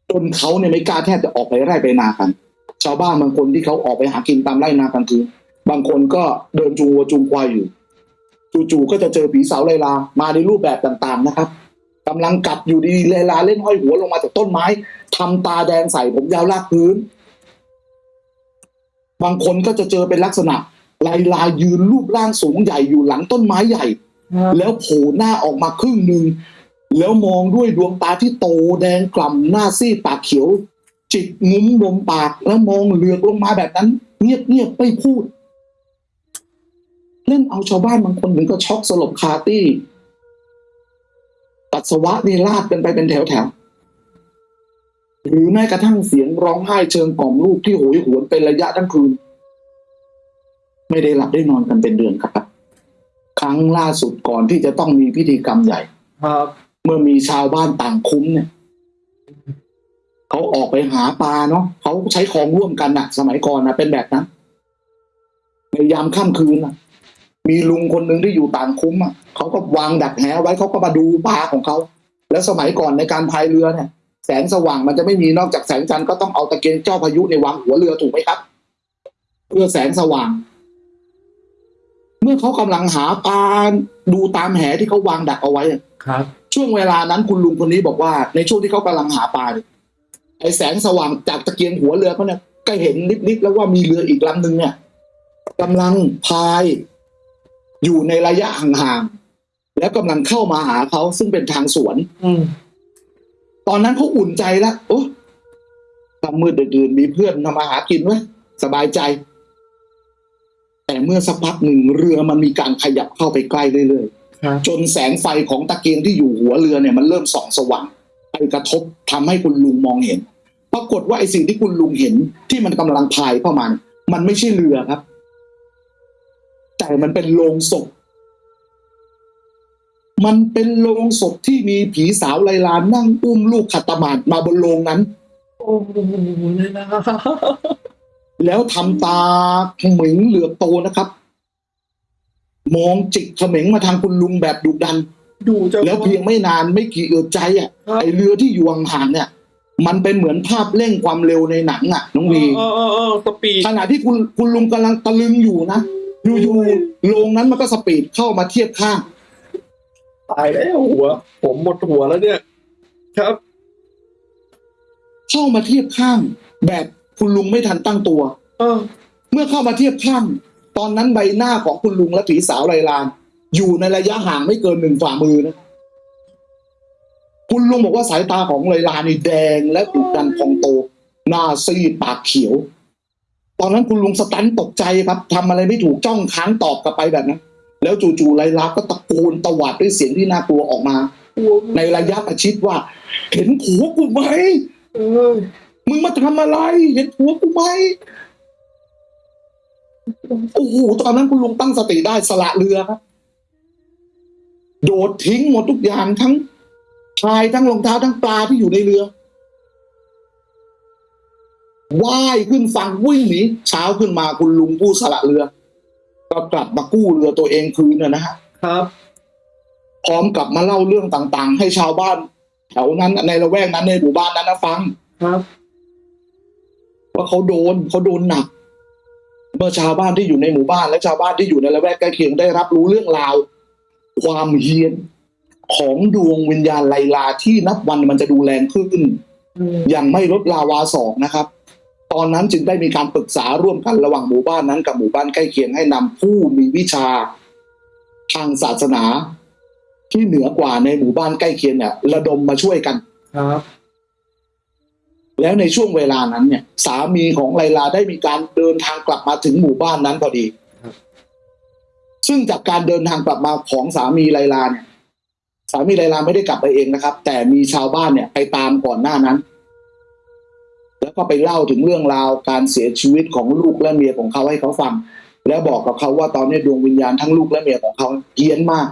Speaker 2: จนเขาเนี่ยไม่กล้าแทบจะออกไปไร่ไปนากัน ชาวบ้านบางคนที่เขาออกไปหากินตามไร่นากลางคืนบางคนก็เดินจูงวัวจูงควายอยู่ จู่ๆก็จะเจอผีสาวไลลามาในรูปแบบต่างๆนะครับกำลังกัดอยู่ดีๆไลลาเล่นห้อยหัวลงมาจากต้นไม้ทำตาแดงใส่ผมยาวลากพื้น บางคนก็จะเจอเป็นลักษณะไลลายืนรูปร่างสูงใหญ่อยู่หลังต้นไม้ใหญ่
Speaker 1: ครับ
Speaker 2: แล้วโผล่หน้าออกมาครึ่งหนึ่งแล้วมองด้วยดวงตาที่โตแดงกล่ำหน้าซีดปากเขียว จิกงุ้มลมปากแล้วมองเหลือกลงมาแบบนั้น เงียบๆไม่พูด เล่นเอาชาวบ้านบางคนถึงก็ช็อกสลบคาตี้ปัสสาวะนี่ลาดกันไปเป็นแถวๆหรือแม้กระทั่งเสียงร้องไห้เชิงกล่อมลูกที่โหยหวนเป็นระยะทั้งคืน ไม่ได้หลับได้นอนกันเป็นเดือนครับ ครั้งล่าสุดก่อนที่จะต้องมีพิธีกรรมใหญ่
Speaker 1: ครับ
Speaker 2: เมื่อมีชาวบ้านต่างคุ้มเนี่ยเขาออกไปหาปลาเนาะเขาใช้ของร่วมกันนะสมัยก่อนนะเป็นแบบนั้นในยามค่ำคืนนะ มีลุงคนหนึ่งที่อยู่ต่างคุ้มอะเขาก็วางดักแหไว้เขาก็มาดูปลาของเขาแล้วสมัยก่อนในการพายเรือเนี่ยแสงสว่างมันจะไม่มีนอกจากแสงจันทร์ก็ต้องเอาตะเกียงเจ้าพายุในวางหัวเรือถูกไหมครับ เพื่อแสงสว่าง เมื่อเขากำลังหาปลาดูตามแหที่เขาวางดักเอาไว้อะ
Speaker 1: ครับ
Speaker 2: ช่วงเวลานั้นคุณลุงคนนี้บอกว่า ในช่วงที่เขากำลังหาปลาเนี่ยไอแสงสว่างจากตะเกียงหัวเรือเขาเนี่ยก็เห็นนิดๆแล้วว่ามีเรืออีกลำหนึ่งเนี่ยกำลังพาย อยู่ในระยะห่างๆแล้วกำลังเข้ามาหาเขาซึ่งเป็นทางสวน
Speaker 1: อืม
Speaker 2: ตอนนั้นเขาอุ่นใจแล้วโอ้ทำมืดดื่นๆมีเพื่อนทำมาหากินไว้ยสบายใจ แต่เมื่อสักพักหนึ่งเรือมันมีการขยับเข้าไปใกล้เรื่อยๆ
Speaker 1: ครับ
Speaker 2: จนแสงไฟของตะเกียงที่อยู่หัวเรือเนี่ยมันเริ่มส่องสว่างไปกระทบทำให้คุณลุงมองเห็น ปรากฏว่าไอ้สิ่งที่คุณลุงเห็นที่มันกำลังพายเข้ามาเนี่ยมันไม่ใช่เรือครับ แต่มันเป็นโลงศพ มันเป็นโลงศพที่มีผีสาวไลลานั่งอุ้มลูกขัตตามาดมาบนโลงนั้น
Speaker 1: โอ้โหเลยนะ
Speaker 2: แล้วทำตาเขมิงเหลือบโตนะครับ มองจิกเขมิงมาทางคุณลุงแบบดุดัน
Speaker 1: ดูเจ้า
Speaker 2: แล้วเพียงไม่นานไม่กี่เอือใจอะ
Speaker 1: ครับ
Speaker 2: ไอเรือที่อยู่ห่างๆเนี่ย มันเป็นเหมือนภาพเร่งความเร็วในหนังอะ น้องวี
Speaker 1: เออเออเออสปีด
Speaker 2: ขณะที่คุณคุณลุงกำลังตะลึงอยู่นะ อยู่ๆโรงนั้นมันก็สปีดเข้ามาเทียบข้าง
Speaker 1: ตายแล้วหัว ผมหมดหัวแล้วเนี่ย ครับ
Speaker 2: เข้ามาเทียบข้าง แบบคุณลุงไม่ทันตั้งตัว
Speaker 1: เออ
Speaker 2: เมื่อเข้ามาเทียบข้าง ตอนนั้นใบหน้าของคุณลุงและผีสาวไรลาน อยู่ในระยะห่างไม่เกินหนึ่งฝ่ามือนะคุณลุงบอกว่าสายตาของไรลานนี่แดงและดุดันพองโต หน้าซีดปากเขียว ตอนนั้นคุณลุงสตันตกใจครับทำอะไรไม่ถูกจ้องค้างตอบกลับไปแบบนั้น แล้วจู่ๆไรลาก็ตะโกนตวาดด้วยเสียงที่น่ากลัวออกมา ในระยะประชิดว่า เห็นผัวกูไหม
Speaker 1: เออ
Speaker 2: มึงมาทำอะไร เห็นผัวกูไหมโอ้โหตอนนั้นคุณลุงตั้งสติได้สละเรือครับ โดดทิ้งหมดทุกอย่างทั้งพายทั้งรองเท้าทั้งปลาที่อยู่ในเรือ ว่ายขึ้นฝั่งวิ่งหนีเช้าขึ้นมาคุณลุงผู้สละเรือ ก็กลับมากู้เรือตัวเองคืนนะนะฮะ
Speaker 1: ครับ
Speaker 2: พร้อมกับมาเล่าเรื่องต่าง ๆ ให้ชาวบ้าน แถวนั้นในละแวกนั้นในหมู่บ้านนั้นนะฟัง
Speaker 1: ครับ
Speaker 2: ว่าเขาโดนเขาโดนหนัก เมื่อชาวบ้านที่อยู่ในหมู่บ้านและชาวบ้านที่อยู่ในละแวกใกล้เคียงได้รับรู้เรื่องราว ความเฮี้ยนของดวงวิญญาณไลลาที่นับวันมันจะดูแรงขึ้น
Speaker 1: อืม
Speaker 2: อย่างไม่ลดลาวาสองนะครับ ตอนนั้นจึงได้มีการปรึกษาร่วมกันระหว่างหมู่บ้านนั้นกับหมู่บ้านใกล้เคียงให้นำผู้มีวิชาทางศาสนา ที่เหนือกว่าในหมู่บ้านใกล้เคียงเนี่ย ระดมมาช่วยกัน
Speaker 1: ครับ
Speaker 2: แล้วในช่วงเวลานั้นเนี่ย สามีของไลลาได้มีการเดินทางกลับมาถึงหมู่บ้านนั้นพอดีซึ่งจากการเดินทางกลับมาของสามีไลลาเนี่ย สามีไลลาไม่ได้กลับไปเองนะครับ แต่มีชาวบ้านเนี่ยไปตามก่อนหน้านั้น แล้วก็ไปเล่าถึงเรื่องราวการเสียชีวิตของลูกและเมียของเขาให้เขาฟัง แล้วบอกกับเขาว่าตอนนี้ดวงวิญญาณทั้งลูกและเมียของเขาเฮี้ยนมาก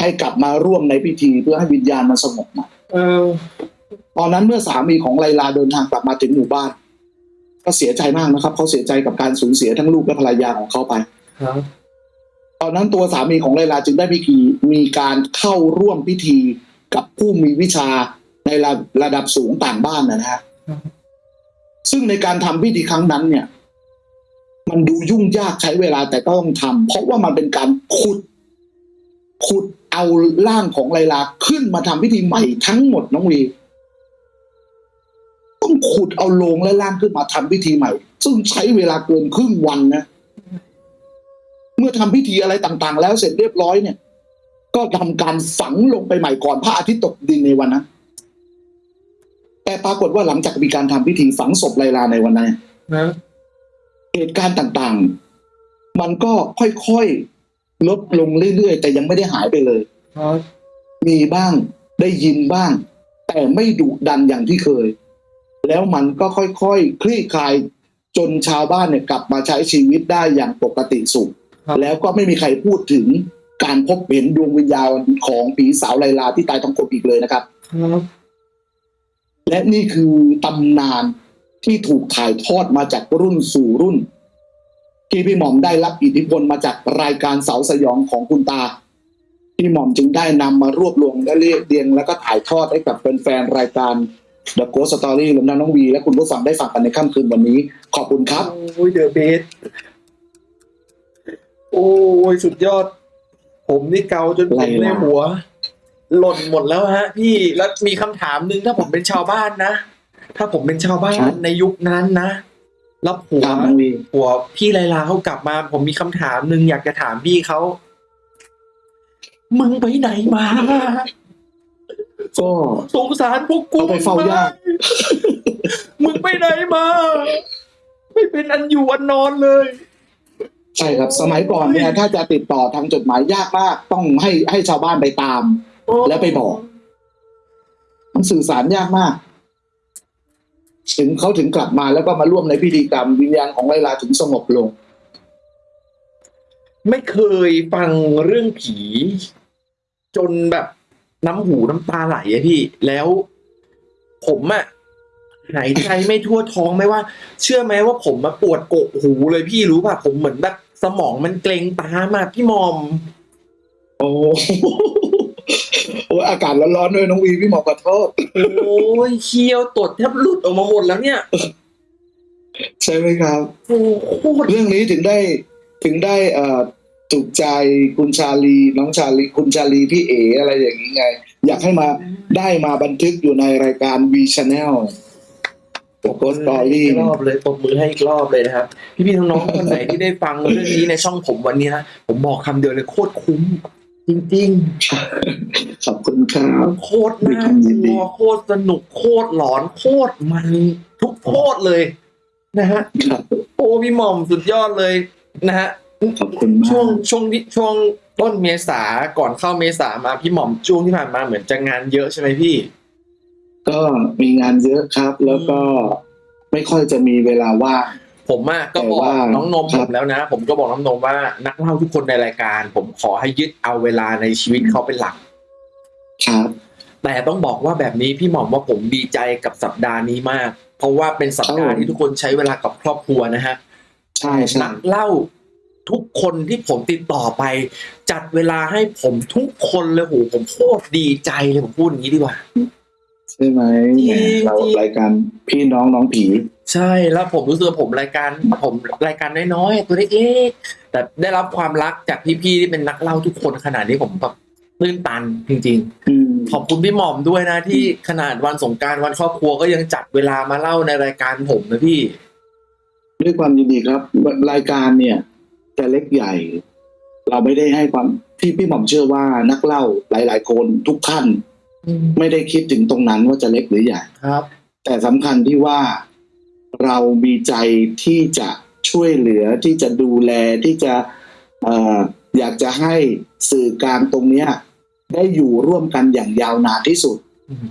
Speaker 2: ให้กลับมาร่วมในพิธีเพื่อให้วิญญาณมันสงบนะ
Speaker 1: เออ
Speaker 2: ตอนนั้นเมื่อสามีของไลลาเดินทางกลับมาถึงหมู่บ้าน ก็เสียใจมากนะครับ เขาเสียใจกับการสูญเสียทั้งลูกและภรรยาของเขาไป
Speaker 1: ครับ
Speaker 2: ตอนนั้นตัวสามีของไลลาจึงได้พิธีมีการเข้าร่วมพิธีกับผู้มีวิชาในระระดับสูงต่างบ้านนะฮะ ซึ่งในการทำพิธีครั้งนั้นเนี่ย มันดูยุ่งยากใช้เวลาแต่ก็ต้องทำเพราะว่ามันเป็นการขุดขุดเอาร่างของไลลาขึ้นมาทำพิธีใหม่ทั้งหมดน้องวีต้องขุดเอาลงและร่างขึ้นมาทำพิธีใหม่ ซึ่งใช้เวลาเกินครึ่งวันนะเมื่อทำพิธีอะไรต่างๆ แล้วเสร็จเรียบร้อยเนี่ย ก็ทำการฝังลงไปใหม่ก่อนพระอาทิตย์ตกดินในวันนั้น แต่ปรากฏว่าหลังจากมีการทำพิธีฝังศพไลลาในวันนั้น
Speaker 1: นะ
Speaker 2: เหตุการณ์ต่างๆ มันก็ค่อยๆลดลงเรื่อยๆ แต่ยังไม่ได้หายไปเลย
Speaker 1: ครับ
Speaker 2: มีบ้างได้ยินบ้าง แต่ไม่ดุดันอย่างที่เคย แล้วมันก็ค่อยๆคลี่คลายจนชาวบ้านเนี่ยกลับมาใช้ชีวิตได้อย่างปกติสุข
Speaker 1: ครับ
Speaker 2: แล้วก็ไม่มีใครพูดถึงการพบเห็นดวงวิญญาณของผีสาวไลลาที่ตายท้องกลมอีกเลยนะครับ
Speaker 1: ครับ
Speaker 2: และนี่คือตำนานที่ถูกถ่ายทอดมาจากรุ่นสู่รุ่น ที่พี่หม่อมได้รับอิทธิพลมาจากรายการเสาสยองของคุณตา พี่หม่อมจึงได้นำมารวบรวมและเรียบเรียง แล้วก็ถ่ายทอดให้กับแฟนๆรายการ The Ghost Story รวมทั้งน้องวี และคุณผู้ฟังได้ฟังกันในค่ำคืนวันนี้ ขอบคุณครับ
Speaker 1: โอ้ยเดอะเบสโอ้ยสุดยอด ผมนี่เกาจนผม
Speaker 2: ไรล่ะ
Speaker 1: ในหัว หล่นหมดแล้วฮะ พี่แล้วมีคำถามหนึ่งถ้าผมเป็นชาวบ้านนะ ถ้าผมเป็นชาวบ้านในยุคนั้นนะแล้วผัว
Speaker 2: ตามน้องวี
Speaker 1: ผัวพี่ไลลาเขากลับมา ผมมีคำถามหนึ่งอยากจะถามพี่เขา มึงไปไหนมา
Speaker 2: ก็
Speaker 1: สงสารพวกกู
Speaker 2: เอาไปเฝ้ายาก
Speaker 1: มึงไปไหนมา ไม่เป็นอันอยู่อันนอนเลย
Speaker 2: ใช่ครับสมัยก่อนเนี่ยถ้าจะติดต่อทางจดหมายยากมาก ต้องให้ให้ชาวบ้านไปตาม แล้วไปบอก มันสื่อสารยากมาก ถึงเขาถึงกลับมาแล้วก็มาร่วมในพิธีกรรมวิญญาณของไลลาถึงสงบลง
Speaker 1: ไม่เคยฟังเรื่องผี จนแบบน้ำหูน้ำตาไหลอะพี่ แล้วผมอะหายใจไม่ทั่วท้องไม่ว่า เชื่อไหมว่าผมมาปวดกกหูเลยพี่รู้ป่ะผมเหมือนแบบสมองมันเกร็งตามอะพี่มอม
Speaker 2: โอ้ โอ้อากาศร้อนๆด้วยน้องวีพี่หมอขอโทษ
Speaker 1: โอ้ยเคี้ยวตดแทบหลุดออกมาหมดแล้วเนี่ย
Speaker 2: ใช่ไหมครับ
Speaker 1: โอ้โคตร
Speaker 2: เรื่องนี้ถึงได้ถึงได้เอ่อถูกใจคุณชาลีน้องชาลีคุณชาลีพี่เออะไรอย่างนี้ไง อยากให้มาได้มาบันทึกอยู่ในรายการ V Channel โกสตอรี่
Speaker 1: อีกรอบเลยปรบมือให้อีกรอบเลยนะครับ พี่พี่ๆน้องๆคนไหนที่ได้ฟังเรื่องนี้ในช่องผมวันนี้นะผมบอกคำเดียวเลยโคตรคุ้ม จริง
Speaker 2: ขอบคุณครับ
Speaker 1: ๆโคตรน่ากลัวโคตรสนุกโคตรหลอนโคตรมันทุกโคตรเลย นะฮะ
Speaker 2: ครับ
Speaker 1: โอ้พี่หม่อมสุดยอดเลย นะฮะ
Speaker 2: ขอบคุณมา
Speaker 1: ช่วง
Speaker 2: ก
Speaker 1: ช่วงที่ช่วงต้นเมษาก่อนเข้าเมษามาพี่หม่อมช่วงที่ผ่านมาเหมือนจะงานเยอะใช่ไหมพี่
Speaker 2: ก็มีงานเยอะครับ แล้วก็ไม่ค่อยจะมีเวลาว่าง
Speaker 1: ผมอะก็บอก
Speaker 2: แต่ว่า
Speaker 1: น้องนม
Speaker 2: ค
Speaker 1: ผ
Speaker 2: รับ
Speaker 1: มแล้วนะ ผมก็บอกน้องนมว่า นักเล่าทุกคนในรายการ ผมขอให้ยึดเอาเวลาในชีวิตเขาเป็นหลัก
Speaker 2: ครับ
Speaker 1: แต่ต้องบอกว่าแบบนี้พี่หม่อมว่าผมดีใจกับสัปดาห์นี้มาก เพราะว่าเป็นสัปดาห์ที่ทุกคนใช้เวลากับครอบครัวนะฮะ
Speaker 2: ใช่ใช่
Speaker 1: นักเล่าทุกคนที่ผมติดต่อไป จัดเวลาให้ผมทุกคนเลยโหผมโคตรดีใจเลยผมพูดอย่างนี้ดีกว่า
Speaker 2: ใช่ไหม
Speaker 1: จริง
Speaker 2: แหมเรา
Speaker 1: จริง
Speaker 2: รายการพี่น้องน้องผี
Speaker 1: ใช่แล้วผมรู้สึกว่าผมรายการผมรายการน้อยๆตัวเล็กๆแต่ได้รับความรักจากพี่ๆที่เป็นนักเล่าทุกคนขนาดนี้ผมแบบตื้นตันจริง
Speaker 2: อืม
Speaker 1: ๆขอบคุณพี่หม่อมด้วยนะที่ขนาดวันสงกรารวันครอบครัวก็ยังจัดเวลามาเล่าในรายการผมนะพี่
Speaker 2: ด้วยความยินดีครับ รายการเนี่ยจะเล็กใหญ่ เราไม่ได้ให้ความที่พี่หม่อมเชื่อว่านักเล่าหลาย ๆ คนทุกท่าน ไม่ได้คิดถึงตรงนั้นว่าจะเล็กหรือใหญ่
Speaker 1: ครับ
Speaker 2: แต่สำคัญที่ว่าเรามีใจที่จะช่วยเหลือที่จะดูแลที่จะเอ่ออยากจะให้สื่อกลางตรงเนี้ย ได้อยู่ร่วมกันอย่างยาวนานที่สุด
Speaker 1: อืม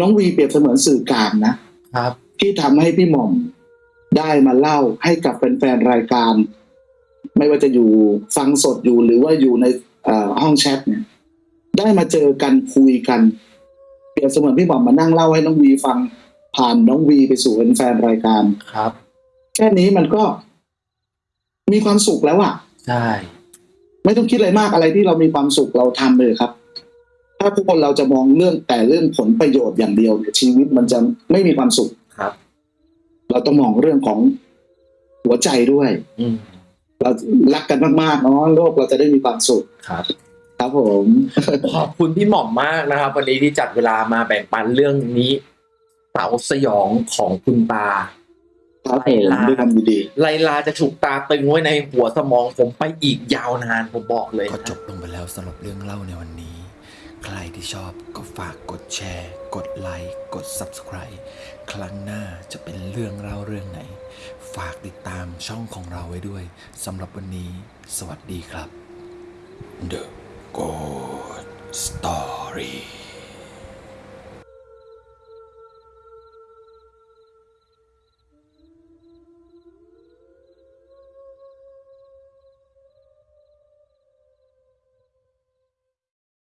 Speaker 2: น้องวีเปรียบเสมือนสื่อกลางนะ
Speaker 1: ครับ
Speaker 2: ที่ทำให้พี่หม่อมได้มาเล่าให้กับแฟนๆรายการ ไม่ว่าจะอยู่ฟังสดอยู่หรือว่าอยู่ในเอ่อห้องแชทเนี่ย ได้มาเจอกันคุยกัน เปรียบเสมือนพี่หม่อมมานั่งเล่าให้น้องวีฟังผ่านน้องวีไปสู่แฟนๆรายการ
Speaker 1: ครับ
Speaker 2: แค่นี้มันก็มีความสุขแล้วอะ
Speaker 1: ใช่
Speaker 2: ไม่ต้องคิดอะไรมากอะไรที่เรามีความสุขเราทำเลยครับ ถ้าทุกคนเราจะมองเรื่องแต่เรื่องผลประโยชน์อย่างเดียวเนี่ยชีวิตมันจะไม่มีความสุข
Speaker 1: ครับ
Speaker 2: เราต้องมองเรื่องของหัวใจด้วย
Speaker 1: อืม
Speaker 2: เรารักกันมากๆเนาะโลกเราจะได้มีความสุข
Speaker 1: ครับ
Speaker 2: ครับผม
Speaker 1: ขอบคุณพี่หม่อมมากนะครับ วันนี้ที่จัดเวลามาแบ่งปันเรื่องนี้เสาสยองของคุณตา
Speaker 2: ครับผม
Speaker 1: ไลา
Speaker 2: ด้วยความยินดี
Speaker 1: ไลลาจะถูกตาตึงไว้ในหัวสมองผมไปอีกยาวนานผมบอกเลย
Speaker 3: ก็
Speaker 1: นะ
Speaker 3: จบลงไปแล้วสำหรับเรื่องเล่าในวันนี้ ใครที่ชอบก็ฝากกดแชร์ กดไลค์กด Subscribe ครั้งหน้าจะเป็นเรื่องเล่าเรื่องไหน ฝากติดตามช่องของเราไว้ด้วยสำหรับวันนี้ สวัสดีครับ The Good Story